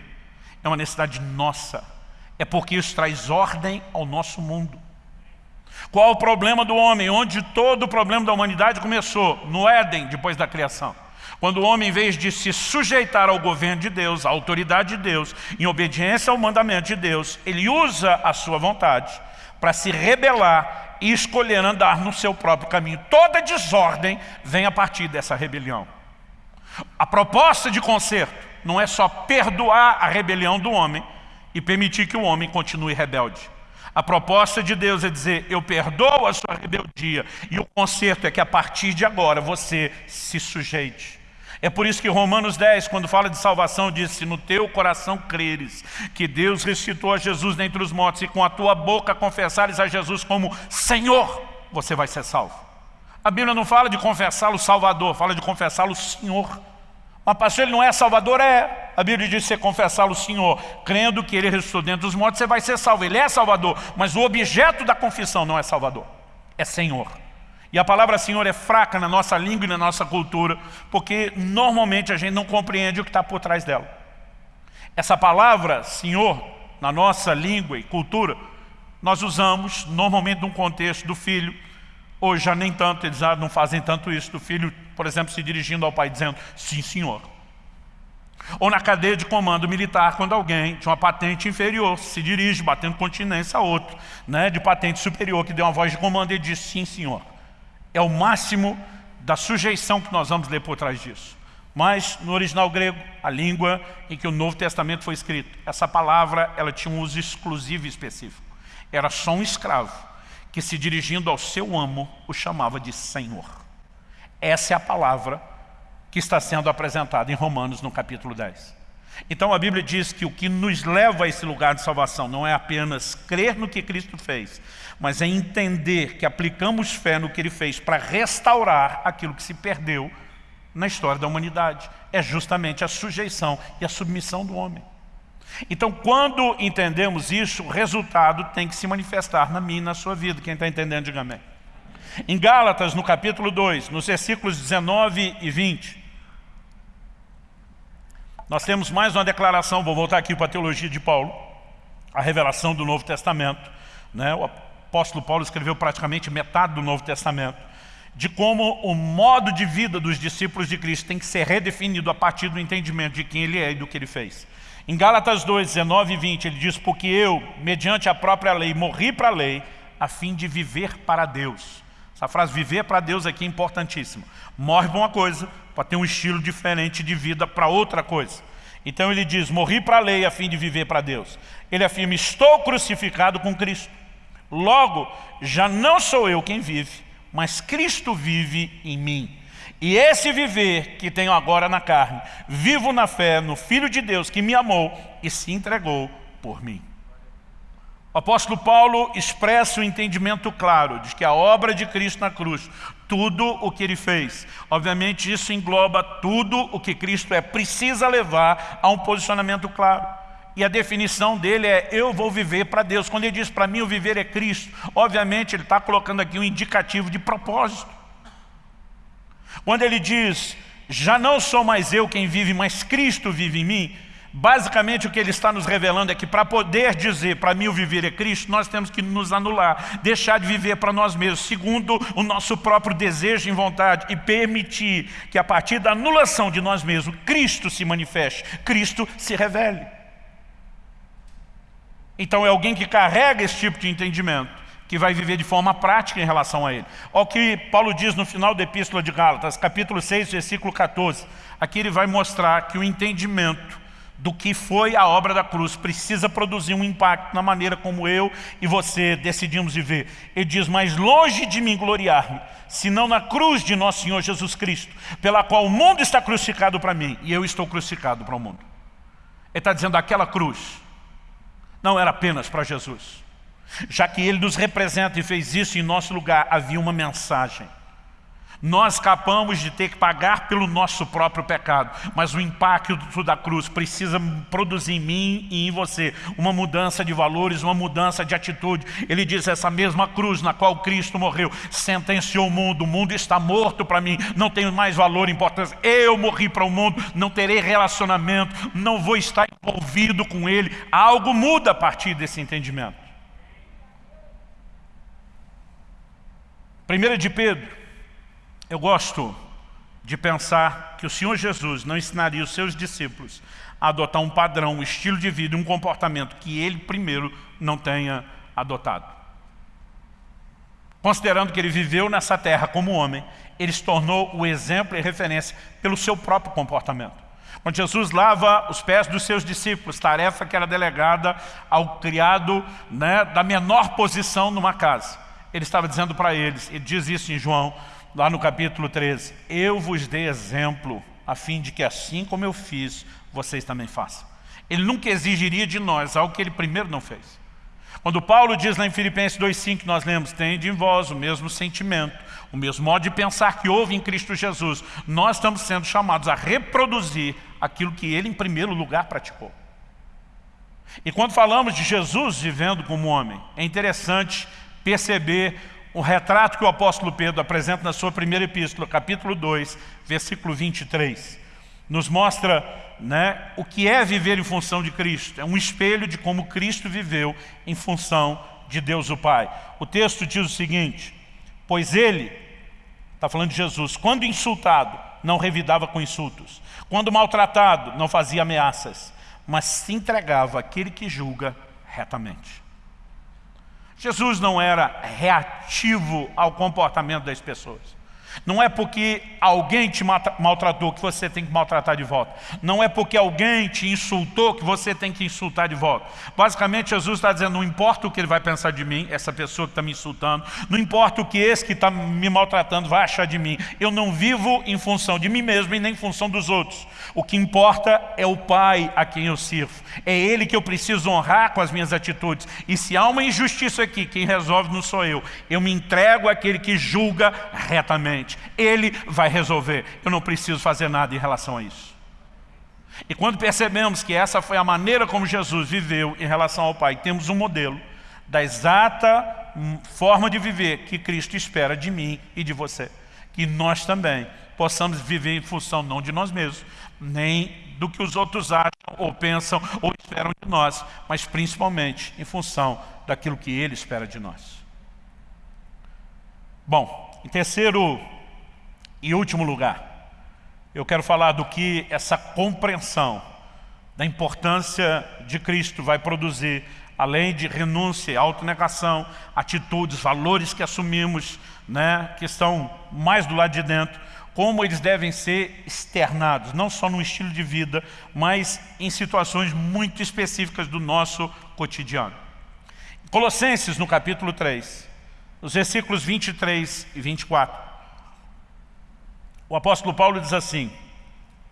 É uma necessidade nossa é porque isso traz ordem ao nosso mundo. Qual o problema do homem? Onde todo o problema da humanidade começou? No Éden, depois da criação. Quando o homem, em vez de se sujeitar ao governo de Deus, à autoridade de Deus, em obediência ao mandamento de Deus, ele usa a sua vontade para se rebelar e escolher andar no seu próprio caminho. Toda desordem vem a partir dessa rebelião. A proposta de conserto não é só perdoar a rebelião do homem, e permitir que o homem continue rebelde. A proposta de Deus é dizer, eu perdoo a sua rebeldia, e o conserto é que a partir de agora você se sujeite. É por isso que Romanos 10, quando fala de salvação, diz, se no teu coração creres que Deus ressuscitou a Jesus dentre os mortos e com a tua boca confessares a Jesus como Senhor, você vai ser salvo. A Bíblia não fala de confessá-lo Salvador, fala de confessá-lo Senhor. Mas pastor, ele não é salvador? É. A Bíblia diz que você confessá-lo Senhor, crendo que ele ressuscitou dentro dos mortos, você vai ser salvo. Ele é salvador, mas o objeto da confissão não é salvador, é Senhor. E a palavra Senhor é fraca na nossa língua e na nossa cultura, porque normalmente a gente não compreende o que está por trás dela. Essa palavra Senhor, na nossa língua e cultura, nós usamos normalmente num contexto do filho, Hoje já nem tanto, eles não fazem tanto isso, do filho, por exemplo, se dirigindo ao pai dizendo, sim senhor. Ou na cadeia de comando militar, quando alguém de uma patente inferior se dirige, batendo continência a outro, né, de patente superior, que deu uma voz de comando e diz, sim senhor. É o máximo da sujeição que nós vamos ler por trás disso. Mas no original grego, a língua em que o Novo Testamento foi escrito, essa palavra ela tinha um uso exclusivo e específico. Era só um escravo que se dirigindo ao seu amo, o chamava de Senhor. Essa é a palavra que está sendo apresentada em Romanos no capítulo 10. Então a Bíblia diz que o que nos leva a esse lugar de salvação não é apenas crer no que Cristo fez, mas é entender que aplicamos fé no que Ele fez para restaurar aquilo que se perdeu na história da humanidade. É justamente a sujeição e a submissão do homem. Então, quando entendemos isso, o resultado tem que se manifestar na minha e na sua vida. Quem está entendendo, diga amém. Em Gálatas, no capítulo 2, nos versículos 19 e 20, nós temos mais uma declaração, vou voltar aqui para a teologia de Paulo, a revelação do Novo Testamento. Né? O apóstolo Paulo escreveu praticamente metade do Novo Testamento, de como o modo de vida dos discípulos de Cristo tem que ser redefinido a partir do entendimento de quem ele é e do que ele fez. Em Gálatas 2, 19 e 20, ele diz, porque eu, mediante a própria lei, morri para a lei, a fim de viver para Deus. Essa frase, viver para Deus aqui é importantíssima. Morre para uma coisa, para ter um estilo diferente de vida para outra coisa. Então ele diz, morri para a lei a fim de viver para Deus. Ele afirma, estou crucificado com Cristo. Logo, já não sou eu quem vive, mas Cristo vive em mim. E esse viver que tenho agora na carne, vivo na fé no Filho de Deus que me amou e se entregou por mim. O apóstolo Paulo expressa o um entendimento claro de que a obra de Cristo na cruz, tudo o que ele fez, obviamente isso engloba tudo o que Cristo é, precisa levar a um posicionamento claro. E a definição dele é, eu vou viver para Deus. Quando ele diz para mim o viver é Cristo, obviamente ele está colocando aqui um indicativo de propósito. Quando ele diz, já não sou mais eu quem vive, mas Cristo vive em mim, basicamente o que ele está nos revelando é que para poder dizer, para mim o viver é Cristo, nós temos que nos anular, deixar de viver para nós mesmos, segundo o nosso próprio desejo e vontade, e permitir que a partir da anulação de nós mesmos, Cristo se manifeste, Cristo se revele. Então é alguém que carrega esse tipo de entendimento que vai viver de forma prática em relação a ele. Olha o que Paulo diz no final da Epístola de Gálatas, capítulo 6, versículo 14. Aqui ele vai mostrar que o entendimento do que foi a obra da cruz, precisa produzir um impacto na maneira como eu e você decidimos viver. Ele diz, mas longe de mim gloriar-me, senão na cruz de nosso Senhor Jesus Cristo, pela qual o mundo está crucificado para mim, e eu estou crucificado para o mundo. Ele está dizendo, aquela cruz não era apenas para Jesus. Já que Ele nos representa e fez isso em nosso lugar, havia uma mensagem. Nós escapamos de ter que pagar pelo nosso próprio pecado, mas o impacto da cruz precisa produzir em mim e em você uma mudança de valores, uma mudança de atitude. Ele diz, essa mesma cruz na qual Cristo morreu, sentenciou o mundo, o mundo está morto para mim, não tenho mais valor importância. Eu morri para o mundo, não terei relacionamento, não vou estar envolvido com ele. Algo muda a partir desse entendimento. Primeira de Pedro, eu gosto de pensar que o Senhor Jesus não ensinaria os seus discípulos a adotar um padrão, um estilo de vida, um comportamento que ele primeiro não tenha adotado. Considerando que ele viveu nessa terra como homem, ele se tornou o exemplo e referência pelo seu próprio comportamento. Quando Jesus lava os pés dos seus discípulos, tarefa que era delegada ao criado né, da menor posição numa casa, ele estava dizendo para eles, ele diz isso em João lá no capítulo 13, eu vos dei exemplo, a fim de que assim como eu fiz, vocês também façam. Ele nunca exigiria de nós algo que ele primeiro não fez. Quando Paulo diz lá em Filipenses 2,5 que nós lemos, tende em vós o mesmo sentimento, o mesmo modo de pensar que houve em Cristo Jesus, nós estamos sendo chamados a reproduzir aquilo que ele em primeiro lugar praticou. E quando falamos de Jesus vivendo como homem, é interessante perceber o retrato que o apóstolo Pedro apresenta na sua primeira epístola, capítulo 2, versículo 23, nos mostra né, o que é viver em função de Cristo. É um espelho de como Cristo viveu em função de Deus o Pai. O texto diz o seguinte, pois ele, está falando de Jesus, quando insultado, não revidava com insultos. Quando maltratado, não fazia ameaças, mas se entregava àquele que julga retamente. Jesus não era reativo ao comportamento das pessoas. Não é porque alguém te maltratou que você tem que maltratar de volta. Não é porque alguém te insultou que você tem que insultar de volta. Basicamente, Jesus está dizendo, não importa o que ele vai pensar de mim, essa pessoa que está me insultando, não importa o que esse que está me maltratando vai achar de mim. Eu não vivo em função de mim mesmo e nem em função dos outros. O que importa é o Pai a quem eu sirvo. É Ele que eu preciso honrar com as minhas atitudes. E se há uma injustiça aqui, quem resolve não sou eu. Eu me entrego àquele que julga retamente. Ele vai resolver. Eu não preciso fazer nada em relação a isso. E quando percebemos que essa foi a maneira como Jesus viveu em relação ao Pai, temos um modelo da exata forma de viver que Cristo espera de mim e de você. Que nós também possamos viver em função não de nós mesmos, nem do que os outros acham ou pensam ou esperam de nós, mas principalmente em função daquilo que Ele espera de nós. Bom, em terceiro e último lugar, eu quero falar do que essa compreensão da importância de Cristo vai produzir, além de renúncia, autonegação, atitudes, valores que assumimos, né, que estão mais do lado de dentro, como eles devem ser externados, não só no estilo de vida, mas em situações muito específicas do nosso cotidiano. Colossenses, no capítulo 3, nos versículos 23 e 24, o apóstolo Paulo diz assim,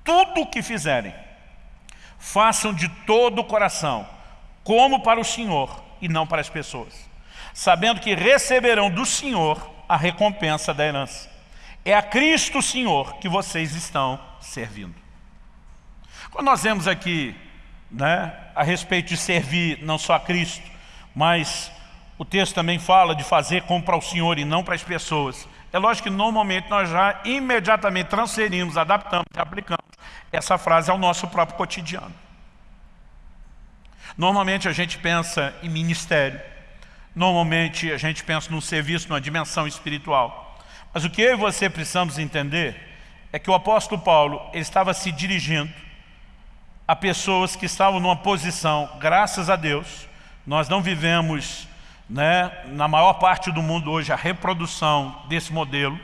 tudo o que fizerem, façam de todo o coração, como para o Senhor e não para as pessoas, sabendo que receberão do Senhor a recompensa da herança. É a Cristo Senhor que vocês estão servindo. Quando nós vemos aqui né, a respeito de servir não só a Cristo, mas o texto também fala de fazer como para o Senhor e não para as pessoas. É lógico que normalmente nós já imediatamente transferimos, adaptamos e aplicamos essa frase ao nosso próprio cotidiano. Normalmente a gente pensa em ministério, normalmente a gente pensa num serviço, numa dimensão espiritual. Mas o que eu e você precisamos entender é que o apóstolo Paulo estava se dirigindo a pessoas que estavam numa posição, graças a Deus, nós não vivemos né, na maior parte do mundo hoje, a reprodução desse modelo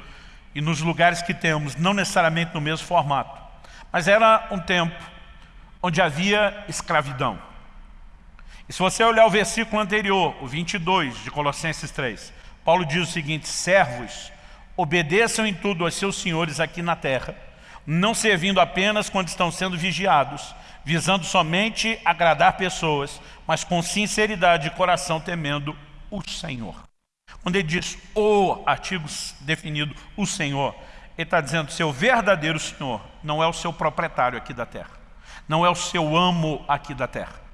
e nos lugares que temos, não necessariamente no mesmo formato. Mas era um tempo onde havia escravidão. E se você olhar o versículo anterior, o 22 de Colossenses 3, Paulo diz o seguinte, servos, obedeçam em tudo aos seus senhores aqui na terra, não servindo apenas quando estão sendo vigiados, visando somente agradar pessoas, mas com sinceridade de coração temendo o Senhor. Quando ele diz o artigo definido, o Senhor, ele está dizendo, seu verdadeiro Senhor não é o seu proprietário aqui da terra, não é o seu amo aqui da terra.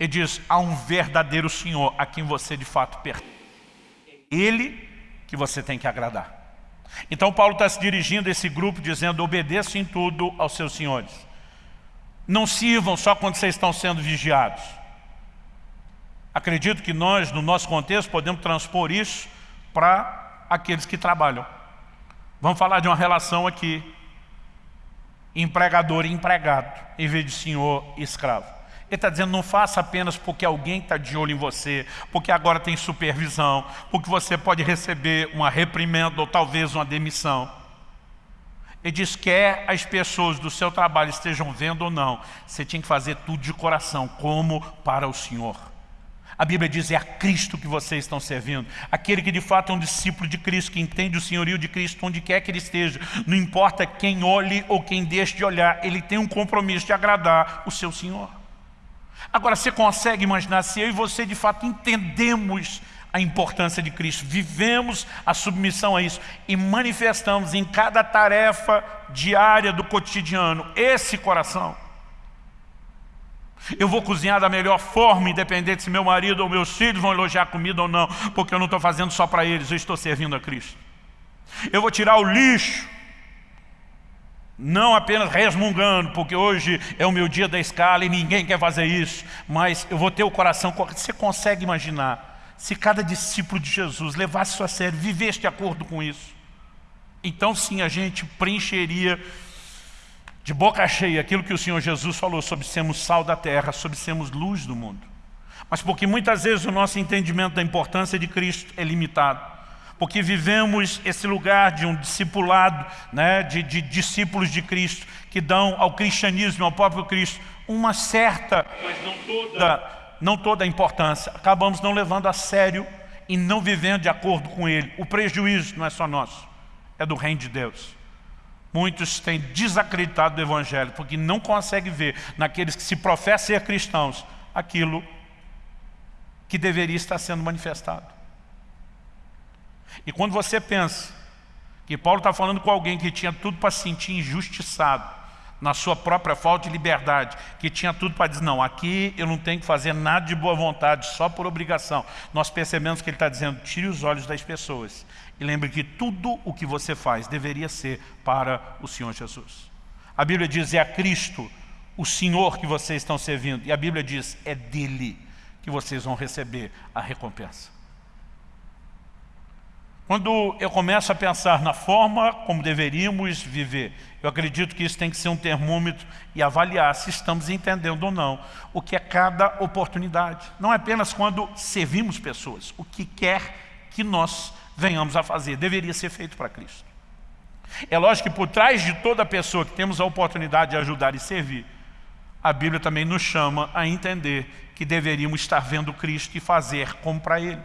Ele diz, há um verdadeiro Senhor a quem você de fato pertence. Ele que você tem que agradar. Então Paulo está se dirigindo a esse grupo dizendo, obedeçam em tudo aos seus senhores. Não sirvam só quando vocês estão sendo vigiados. Acredito que nós, no nosso contexto, podemos transpor isso para aqueles que trabalham. Vamos falar de uma relação aqui, empregador e empregado, em vez de senhor e escravo. Ele está dizendo, não faça apenas porque alguém está de olho em você, porque agora tem supervisão, porque você pode receber uma reprimenda ou talvez uma demissão. Ele diz, quer as pessoas do seu trabalho estejam vendo ou não, você tinha que fazer tudo de coração, como para o Senhor. A Bíblia diz, é a Cristo que vocês estão servindo. Aquele que de fato é um discípulo de Cristo, que entende o senhorio de Cristo onde quer que ele esteja. Não importa quem olhe ou quem deixe de olhar, ele tem um compromisso de agradar o seu Senhor. Agora, você consegue imaginar se eu e você de fato entendemos a importância de Cristo, vivemos a submissão a isso e manifestamos em cada tarefa diária do cotidiano esse coração. Eu vou cozinhar da melhor forma, independente se meu marido ou meus filhos vão elogiar a comida ou não, porque eu não estou fazendo só para eles, eu estou servindo a Cristo. Eu vou tirar o lixo não apenas resmungando, porque hoje é o meu dia da escala e ninguém quer fazer isso, mas eu vou ter o coração. Você consegue imaginar se cada discípulo de Jesus levasse isso a sério, vivesse de acordo com isso? Então sim, a gente preencheria de boca cheia aquilo que o Senhor Jesus falou sobre sermos sal da terra, sobre sermos luz do mundo. Mas porque muitas vezes o nosso entendimento da importância de Cristo é limitado porque vivemos esse lugar de um discipulado, né, de, de discípulos de Cristo, que dão ao cristianismo, ao próprio Cristo, uma certa, mas não toda, não toda a importância. Acabamos não levando a sério e não vivendo de acordo com Ele. O prejuízo não é só nosso, é do reino de Deus. Muitos têm desacreditado do Evangelho, porque não conseguem ver naqueles que se professam ser cristãos, aquilo que deveria estar sendo manifestado. E quando você pensa que Paulo está falando com alguém que tinha tudo para se sentir injustiçado, na sua própria falta de liberdade, que tinha tudo para dizer, não, aqui eu não tenho que fazer nada de boa vontade, só por obrigação. Nós percebemos que ele está dizendo, tire os olhos das pessoas. E lembre que tudo o que você faz deveria ser para o Senhor Jesus. A Bíblia diz, é a Cristo, o Senhor que vocês estão servindo. E a Bíblia diz, é dele que vocês vão receber a recompensa. Quando eu começo a pensar na forma como deveríamos viver, eu acredito que isso tem que ser um termômetro e avaliar se estamos entendendo ou não o que é cada oportunidade. Não é apenas quando servimos pessoas, o que quer que nós venhamos a fazer, deveria ser feito para Cristo. É lógico que por trás de toda pessoa que temos a oportunidade de ajudar e servir, a Bíblia também nos chama a entender que deveríamos estar vendo Cristo e fazer como para Ele.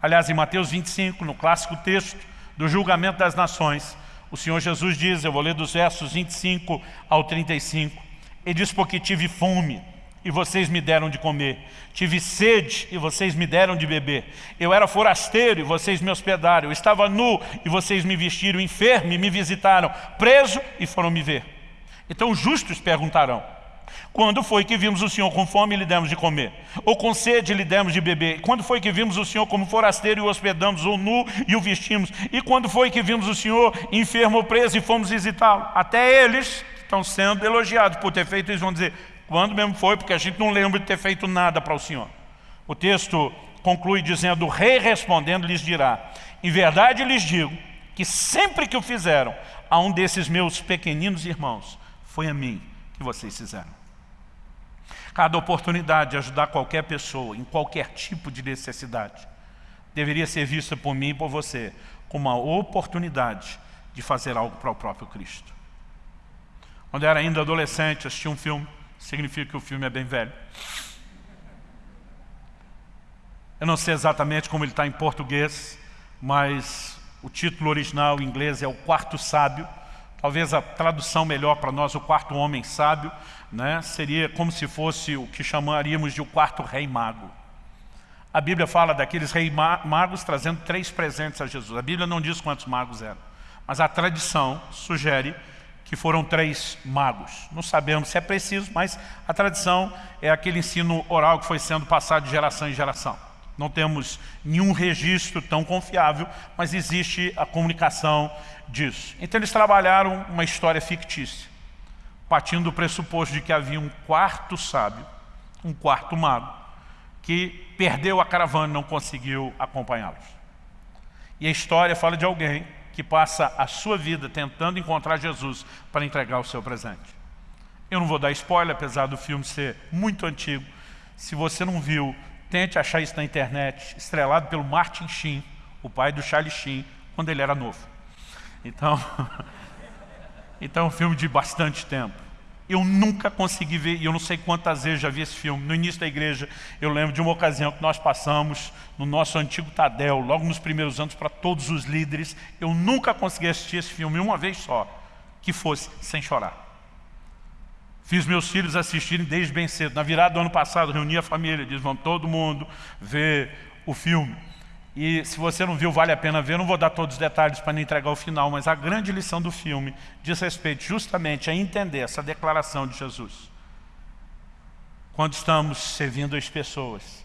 Aliás, em Mateus 25, no clássico texto do julgamento das nações, o Senhor Jesus diz, eu vou ler dos versos 25 ao 35, Ele diz, porque tive fome e vocês me deram de comer, tive sede e vocês me deram de beber, eu era forasteiro e vocês me hospedaram, eu estava nu e vocês me vestiram, enfermo e me visitaram, preso e foram me ver. Então os justos perguntarão, quando foi que vimos o Senhor com fome e lhe demos de comer? Ou com sede lhe demos de beber? Quando foi que vimos o Senhor como forasteiro e o hospedamos, ou nu e o vestimos? E quando foi que vimos o Senhor enfermo ou preso e fomos visitá-lo? Até eles estão sendo elogiados por ter feito isso, vão dizer, quando mesmo foi? Porque a gente não lembra de ter feito nada para o Senhor. O texto conclui dizendo, o rei respondendo lhes dirá, em verdade lhes digo, que sempre que o fizeram a um desses meus pequeninos irmãos, foi a mim que vocês fizeram. Cada oportunidade de ajudar qualquer pessoa em qualquer tipo de necessidade deveria ser vista por mim e por você como uma oportunidade de fazer algo para o próprio Cristo. Quando eu era ainda adolescente, assisti um filme, significa que o filme é bem velho. Eu não sei exatamente como ele está em português, mas o título original em inglês é O Quarto Sábio. Talvez a tradução melhor para nós, O Quarto Homem Sábio, né, seria como se fosse o que chamaríamos de O Quarto Rei Mago. A Bíblia fala daqueles reis magos trazendo três presentes a Jesus. A Bíblia não diz quantos magos eram, mas a tradição sugere que foram três magos. Não sabemos se é preciso, mas a tradição é aquele ensino oral que foi sendo passado de geração em geração. Não temos nenhum registro tão confiável, mas existe a comunicação disso. Então eles trabalharam uma história fictícia, partindo do pressuposto de que havia um quarto sábio, um quarto mago, que perdeu a caravana e não conseguiu acompanhá-los. E a história fala de alguém que passa a sua vida tentando encontrar Jesus para entregar o seu presente. Eu não vou dar spoiler, apesar do filme ser muito antigo. Se você não viu, tente achar isso na internet, estrelado pelo Martin Sheen, o pai do Charlie Sheen, quando ele era novo. Então, então é um filme de bastante tempo. Eu nunca consegui ver, e eu não sei quantas vezes já vi esse filme. No início da igreja, eu lembro de uma ocasião que nós passamos no nosso antigo Tadel, logo nos primeiros anos, para todos os líderes. Eu nunca consegui assistir esse filme uma vez só, que fosse sem chorar. Fiz meus filhos assistirem desde bem cedo. Na virada do ano passado, reuni a família, disse, vamos todo mundo ver o filme. E se você não viu, vale a pena ver. Não vou dar todos os detalhes para não entregar o final, mas a grande lição do filme diz respeito justamente a entender essa declaração de Jesus. Quando estamos servindo as pessoas,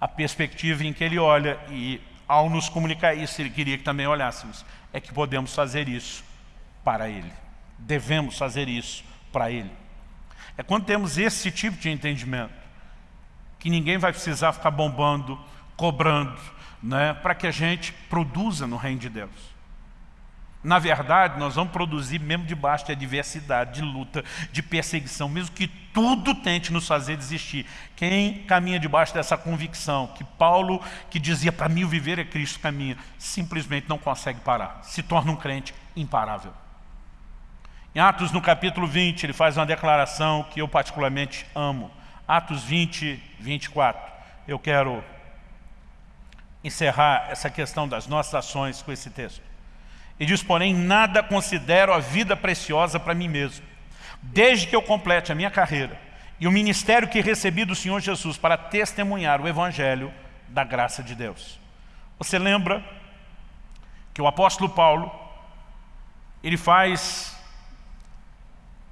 a perspectiva em que ele olha e ao nos comunicar isso, ele queria que também olhássemos, é que podemos fazer isso para ele. Devemos fazer isso para ele. É quando temos esse tipo de entendimento, que ninguém vai precisar ficar bombando, cobrando, né, para que a gente produza no reino de Deus. Na verdade, nós vamos produzir mesmo debaixo de adversidade, de luta, de perseguição, mesmo que tudo tente nos fazer desistir. Quem caminha debaixo dessa convicção, que Paulo, que dizia para mim o viver é Cristo caminha, simplesmente não consegue parar, se torna um crente imparável. Em Atos, no capítulo 20, ele faz uma declaração que eu particularmente amo. Atos 20, 24. Eu quero encerrar essa questão das nossas ações com esse texto. E diz, porém, nada considero a vida preciosa para mim mesmo, desde que eu complete a minha carreira e o ministério que recebi do Senhor Jesus para testemunhar o Evangelho da graça de Deus. Você lembra que o apóstolo Paulo, ele faz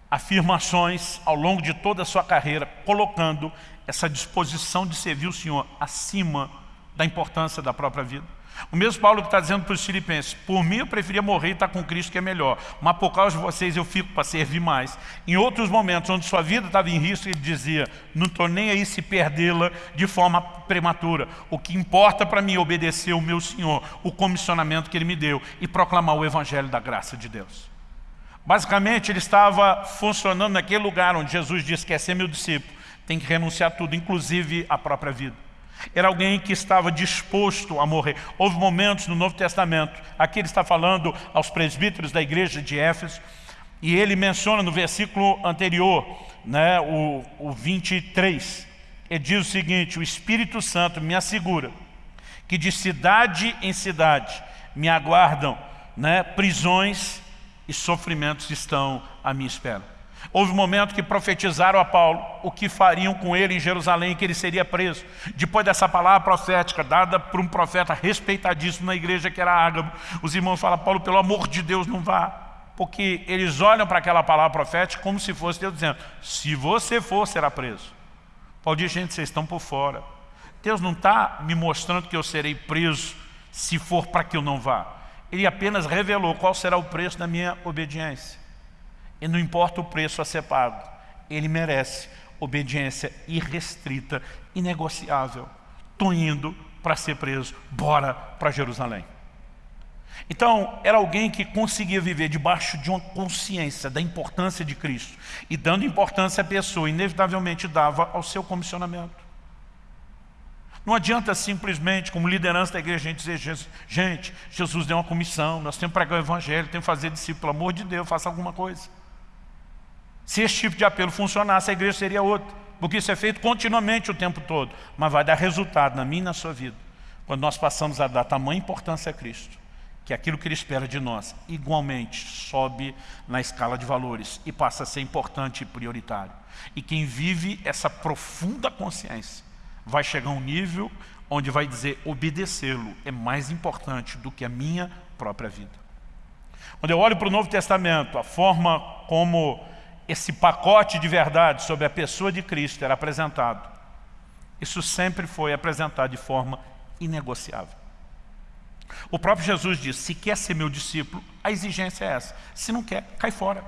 afirmações ao longo de toda a sua carreira, colocando essa disposição de servir o Senhor acima da importância da própria vida. O mesmo Paulo que está dizendo para os filipenses, por mim eu preferia morrer e estar com Cristo que é melhor, mas por causa de vocês eu fico para servir mais. Em outros momentos onde sua vida estava em risco, ele dizia, não estou nem aí se perdê-la de forma prematura. O que importa para mim é obedecer o meu Senhor, o comissionamento que Ele me deu e proclamar o Evangelho da graça de Deus. Basicamente, ele estava funcionando naquele lugar onde Jesus disse que é ser meu discípulo, tem que renunciar a tudo, inclusive a própria vida. Era alguém que estava disposto a morrer. Houve momentos no Novo Testamento, aqui ele está falando aos presbíteros da igreja de Éfeso, e ele menciona no versículo anterior, né, o, o 23, ele diz o seguinte, o Espírito Santo me assegura que de cidade em cidade me aguardam né, prisões e sofrimentos estão à minha espera. Houve um momento que profetizaram a Paulo o que fariam com ele em Jerusalém, que ele seria preso. Depois dessa palavra profética, dada por um profeta respeitadíssimo na igreja, que era Ágabo, os irmãos falam, Paulo, pelo amor de Deus, não vá. Porque eles olham para aquela palavra profética como se fosse Deus dizendo, se você for, será preso. Paulo diz, gente, vocês estão por fora. Deus não está me mostrando que eu serei preso se for para que eu não vá. Ele apenas revelou qual será o preço da minha obediência. E não importa o preço a ser pago, ele merece obediência irrestrita, inegociável. Estou indo para ser preso, bora para Jerusalém. Então, era alguém que conseguia viver debaixo de uma consciência da importância de Cristo. E dando importância à pessoa, inevitavelmente dava ao seu comissionamento. Não adianta simplesmente, como liderança da igreja, a gente dizer, gente, Jesus deu uma comissão, nós temos que pregar o evangelho, temos que fazer discípulo, pelo amor de Deus, faça alguma coisa. Se esse tipo de apelo funcionasse, a igreja seria outra. Porque isso é feito continuamente o tempo todo. Mas vai dar resultado na minha e na sua vida. Quando nós passamos a dar tamanha importância a Cristo. Que aquilo que Ele espera de nós, igualmente, sobe na escala de valores. E passa a ser importante e prioritário. E quem vive essa profunda consciência, vai chegar a um nível onde vai dizer obedecê-lo é mais importante do que a minha própria vida. Quando eu olho para o Novo Testamento, a forma como esse pacote de verdade sobre a pessoa de Cristo era apresentado, isso sempre foi apresentado de forma inegociável. O próprio Jesus disse, se quer ser meu discípulo, a exigência é essa. Se não quer, cai fora.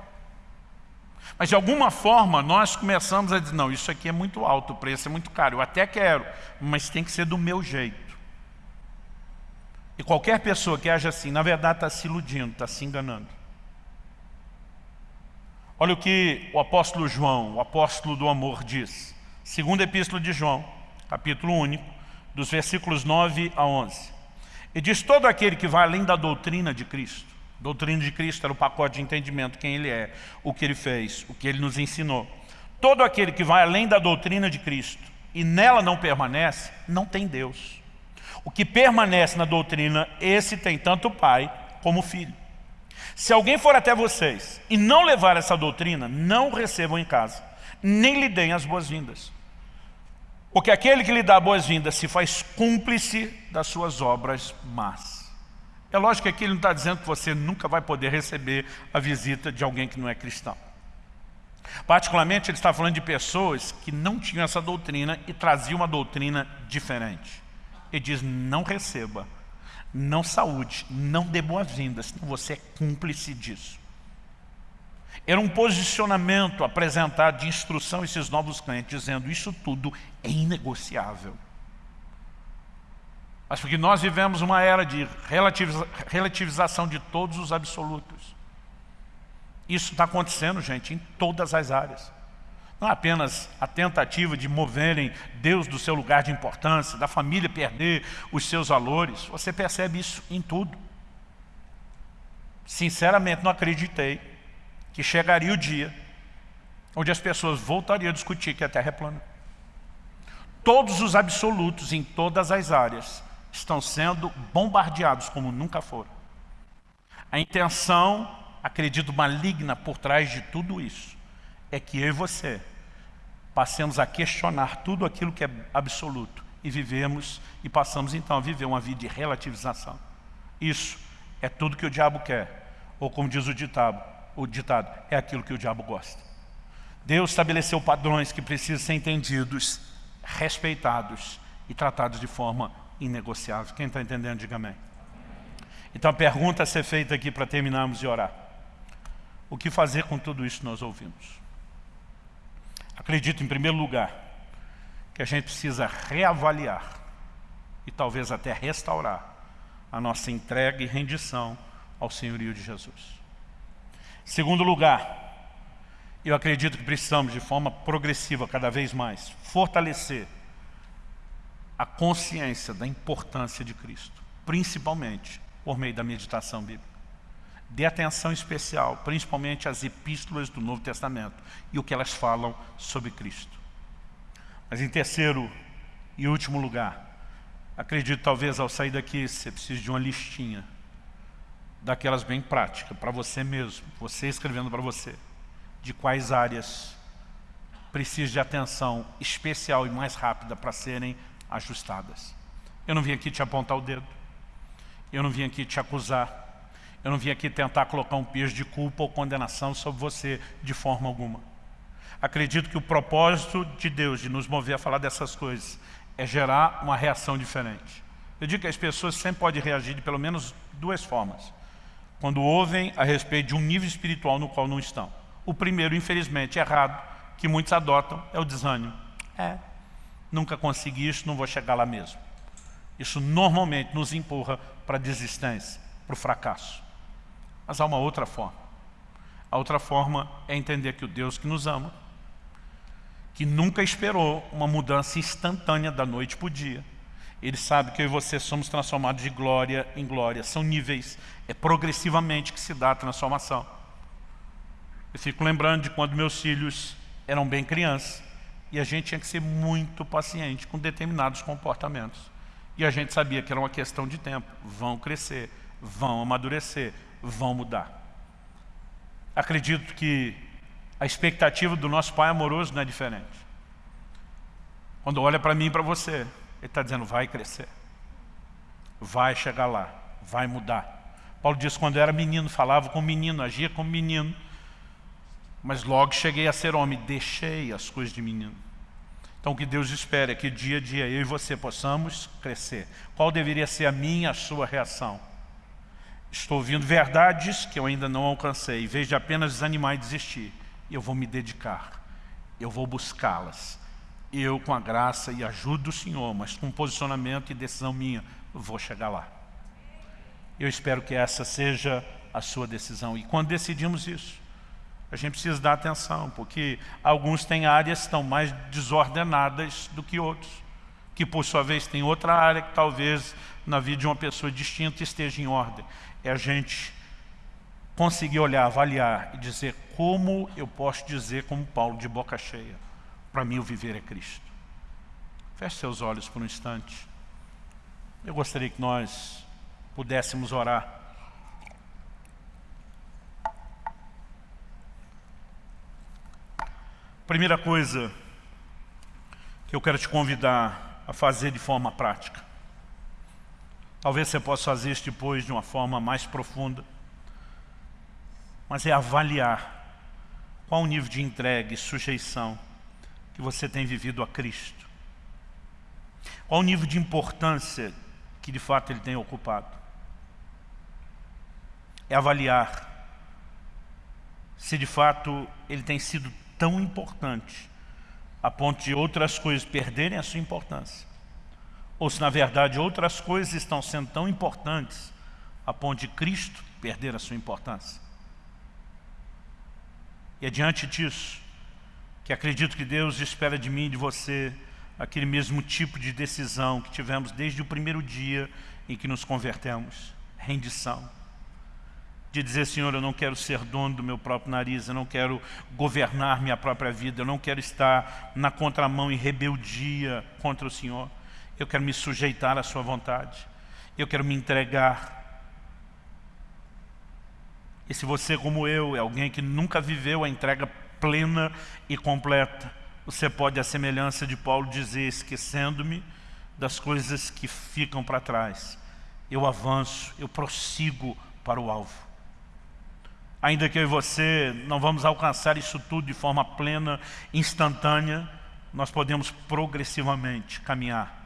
Mas de alguma forma nós começamos a dizer, não, isso aqui é muito alto, o preço é muito caro, eu até quero, mas tem que ser do meu jeito. E qualquer pessoa que age assim, na verdade está se iludindo, está se enganando. Olha o que o apóstolo João, o apóstolo do amor, diz. Segunda epístola de João, capítulo único, dos versículos 9 a 11. E diz, todo aquele que vai além da doutrina de Cristo, doutrina de Cristo era o pacote de entendimento, quem Ele é, o que Ele fez, o que Ele nos ensinou. Todo aquele que vai além da doutrina de Cristo e nela não permanece, não tem Deus. O que permanece na doutrina, esse tem tanto o Pai como o Filho. Se alguém for até vocês e não levar essa doutrina, não recebam em casa, nem lhe deem as boas-vindas. Porque aquele que lhe dá boas-vindas se faz cúmplice das suas obras más. É lógico que aqui ele não está dizendo que você nunca vai poder receber a visita de alguém que não é cristão. Particularmente ele está falando de pessoas que não tinham essa doutrina e traziam uma doutrina diferente. Ele diz, não receba não saúde, não dê boas-vindas, senão você é cúmplice disso. Era um posicionamento apresentado de instrução a esses novos clientes, dizendo isso tudo é inegociável. Mas porque nós vivemos uma era de relativiza relativização de todos os absolutos. Isso está acontecendo, gente, em todas as áreas. Não é apenas a tentativa de moverem Deus do seu lugar de importância, da família perder os seus valores. Você percebe isso em tudo. Sinceramente, não acreditei que chegaria o dia onde as pessoas voltariam a discutir que a Terra é plana. Todos os absolutos em todas as áreas estão sendo bombardeados como nunca foram. A intenção, acredito, maligna por trás de tudo isso é que eu e você passemos a questionar tudo aquilo que é absoluto e vivemos e passamos então a viver uma vida de relativização. Isso é tudo que o diabo quer, ou como diz o ditado, o ditado é aquilo que o diabo gosta. Deus estabeleceu padrões que precisam ser entendidos, respeitados e tratados de forma inegociável. Quem está entendendo, diga amém. Então a pergunta a ser feita aqui para terminarmos de orar. O que fazer com tudo isso que nós ouvimos? Acredito, em primeiro lugar, que a gente precisa reavaliar e talvez até restaurar a nossa entrega e rendição ao senhorio de Jesus. Segundo lugar, eu acredito que precisamos, de forma progressiva, cada vez mais, fortalecer a consciência da importância de Cristo, principalmente por meio da meditação bíblica. Dê atenção especial, principalmente às epístolas do Novo Testamento e o que elas falam sobre Cristo. Mas em terceiro e último lugar, acredito talvez ao sair daqui você precise de uma listinha daquelas bem práticas, para você mesmo, você escrevendo para você, de quais áreas precisa de atenção especial e mais rápida para serem ajustadas. Eu não vim aqui te apontar o dedo, eu não vim aqui te acusar, eu não vim aqui tentar colocar um peso de culpa ou condenação sobre você de forma alguma. Acredito que o propósito de Deus de nos mover a falar dessas coisas é gerar uma reação diferente. Eu digo que as pessoas sempre podem reagir de pelo menos duas formas. Quando ouvem a respeito de um nível espiritual no qual não estão. O primeiro, infelizmente, errado, que muitos adotam, é o desânimo. É, nunca consegui isso, não vou chegar lá mesmo. Isso normalmente nos empurra para a desistência, para o fracasso. Mas há uma outra forma. A outra forma é entender que o Deus que nos ama, que nunca esperou uma mudança instantânea da noite para o dia, ele sabe que eu e você somos transformados de glória em glória. São níveis, é progressivamente que se dá a transformação. Eu fico lembrando de quando meus filhos eram bem crianças e a gente tinha que ser muito paciente com determinados comportamentos. E a gente sabia que era uma questão de tempo. Vão crescer, vão amadurecer, vão mudar. Acredito que a expectativa do nosso pai amoroso não é diferente. Quando olha para mim e para você, ele está dizendo, vai crescer. Vai chegar lá, vai mudar. Paulo diz, quando eu era menino, falava como menino, agia como menino. Mas logo cheguei a ser homem, deixei as coisas de menino. Então o que Deus espera é que dia a dia eu e você possamos crescer. Qual deveria ser a minha, a sua reação? Estou ouvindo verdades que eu ainda não alcancei. De apenas desanimar e desistir, eu vou me dedicar. Eu vou buscá-las. Eu, com a graça e ajuda do Senhor, mas com posicionamento e decisão minha, vou chegar lá. Eu espero que essa seja a sua decisão. E quando decidimos isso, a gente precisa dar atenção, porque alguns têm áreas que estão mais desordenadas do que outros, que por sua vez tem outra área que talvez na vida de uma pessoa distinta esteja em ordem. É a gente conseguir olhar, avaliar e dizer como eu posso dizer como Paulo de boca cheia, para mim o viver é Cristo. Feche seus olhos por um instante. Eu gostaria que nós pudéssemos orar. Primeira coisa que eu quero te convidar a fazer de forma prática. Talvez você possa fazer isso depois de uma forma mais profunda. Mas é avaliar qual o nível de entrega e sujeição que você tem vivido a Cristo. Qual o nível de importância que de fato ele tem ocupado é avaliar se de fato ele tem sido tão importante a ponto de outras coisas perderem a sua importância. Ou se na verdade outras coisas estão sendo tão importantes a ponto de Cristo perder a sua importância. E é diante disso que acredito que Deus espera de mim e de você aquele mesmo tipo de decisão que tivemos desde o primeiro dia em que nos convertemos. Rendição de dizer, Senhor, eu não quero ser dono do meu próprio nariz, eu não quero governar minha própria vida, eu não quero estar na contramão em rebeldia contra o Senhor. Eu quero me sujeitar à sua vontade. Eu quero me entregar. E se você, como eu, é alguém que nunca viveu a entrega plena e completa, você pode, à semelhança de Paulo, dizer, esquecendo-me das coisas que ficam para trás. Eu avanço, eu prossigo para o alvo. Ainda que eu e você não vamos alcançar isso tudo de forma plena, instantânea, nós podemos progressivamente caminhar,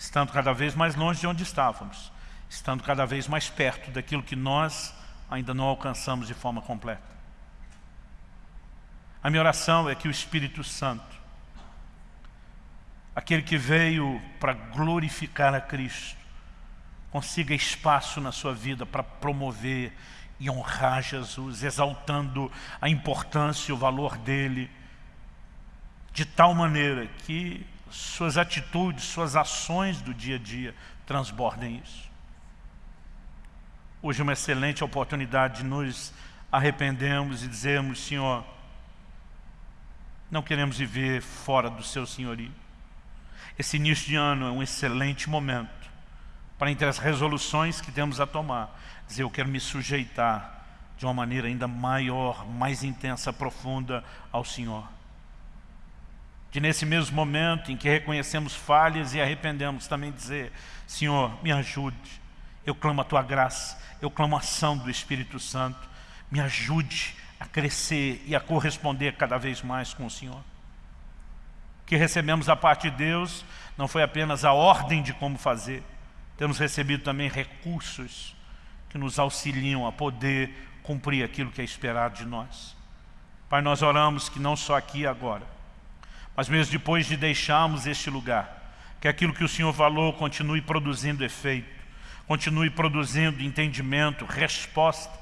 estando cada vez mais longe de onde estávamos, estando cada vez mais perto daquilo que nós ainda não alcançamos de forma completa. A minha oração é que o Espírito Santo, aquele que veio para glorificar a Cristo, consiga espaço na sua vida para promover e honrar Jesus, exaltando a importância e o valor dele, de tal maneira que suas atitudes, suas ações do dia a dia transbordem isso. Hoje é uma excelente oportunidade de nos arrependermos e dizermos, Senhor, não queremos viver fora do seu senhorio. Esse início de ano é um excelente momento para entre as resoluções que temos a tomar, dizer, eu quero me sujeitar de uma maneira ainda maior, mais intensa, profunda ao Senhor. De nesse mesmo momento em que reconhecemos falhas e arrependemos, também dizer, Senhor, me ajude, eu clamo a Tua graça, eu clamo a ação do Espírito Santo, me ajude a crescer e a corresponder cada vez mais com o Senhor. O que recebemos da parte de Deus não foi apenas a ordem de como fazer, temos recebido também recursos que nos auxiliam a poder cumprir aquilo que é esperado de nós. Pai, nós oramos que não só aqui e agora, mas mesmo depois de deixarmos este lugar, que aquilo que o Senhor falou continue produzindo efeito, continue produzindo entendimento, resposta.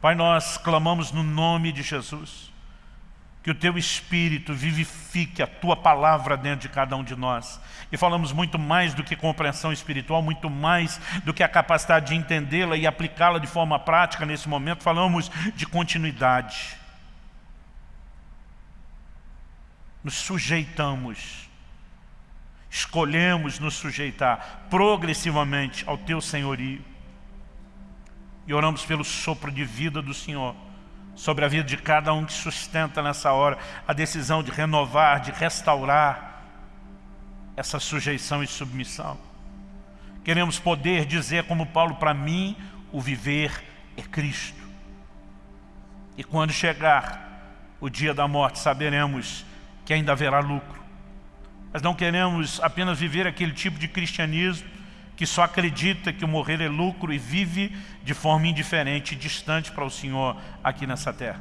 Pai, nós clamamos no nome de Jesus, que o Teu Espírito vivifique a Tua palavra dentro de cada um de nós. E falamos muito mais do que compreensão espiritual, muito mais do que a capacidade de entendê-la e aplicá-la de forma prática nesse momento. Falamos de continuidade. Nos sujeitamos, escolhemos nos sujeitar progressivamente ao Teu senhorio. E oramos pelo sopro de vida do Senhor sobre a vida de cada um que sustenta nessa hora a decisão de renovar, de restaurar essa sujeição e submissão. Queremos poder dizer como Paulo, para mim o viver é Cristo. E quando chegar o dia da morte, saberemos que ainda haverá lucro. Mas não queremos apenas viver aquele tipo de cristianismo que só acredita que o morrer é lucro e vive de forma indiferente, distante para o Senhor aqui nessa terra.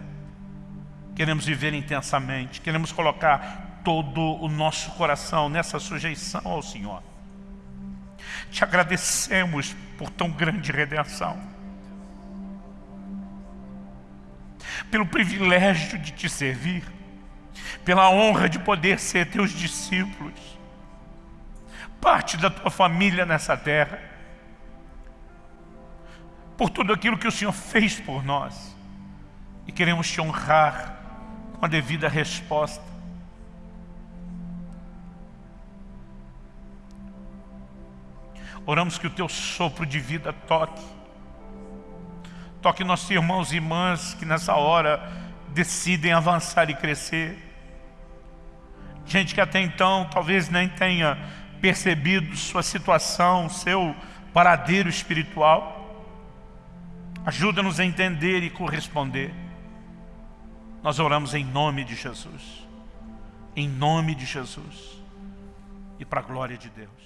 Queremos viver intensamente, queremos colocar todo o nosso coração nessa sujeição ao Senhor. Te agradecemos por tão grande redenção. Pelo privilégio de te servir, pela honra de poder ser teus discípulos, parte da tua família nessa terra, por tudo aquilo que o Senhor fez por nós, e queremos te honrar com a devida resposta. Oramos que o teu sopro de vida toque, toque nossos irmãos e irmãs que nessa hora decidem avançar e crescer, gente que até então talvez nem tenha percebido sua situação, seu paradeiro espiritual. Ajuda-nos a entender e corresponder. Nós oramos em nome de Jesus. Em nome de Jesus. E para a glória de Deus.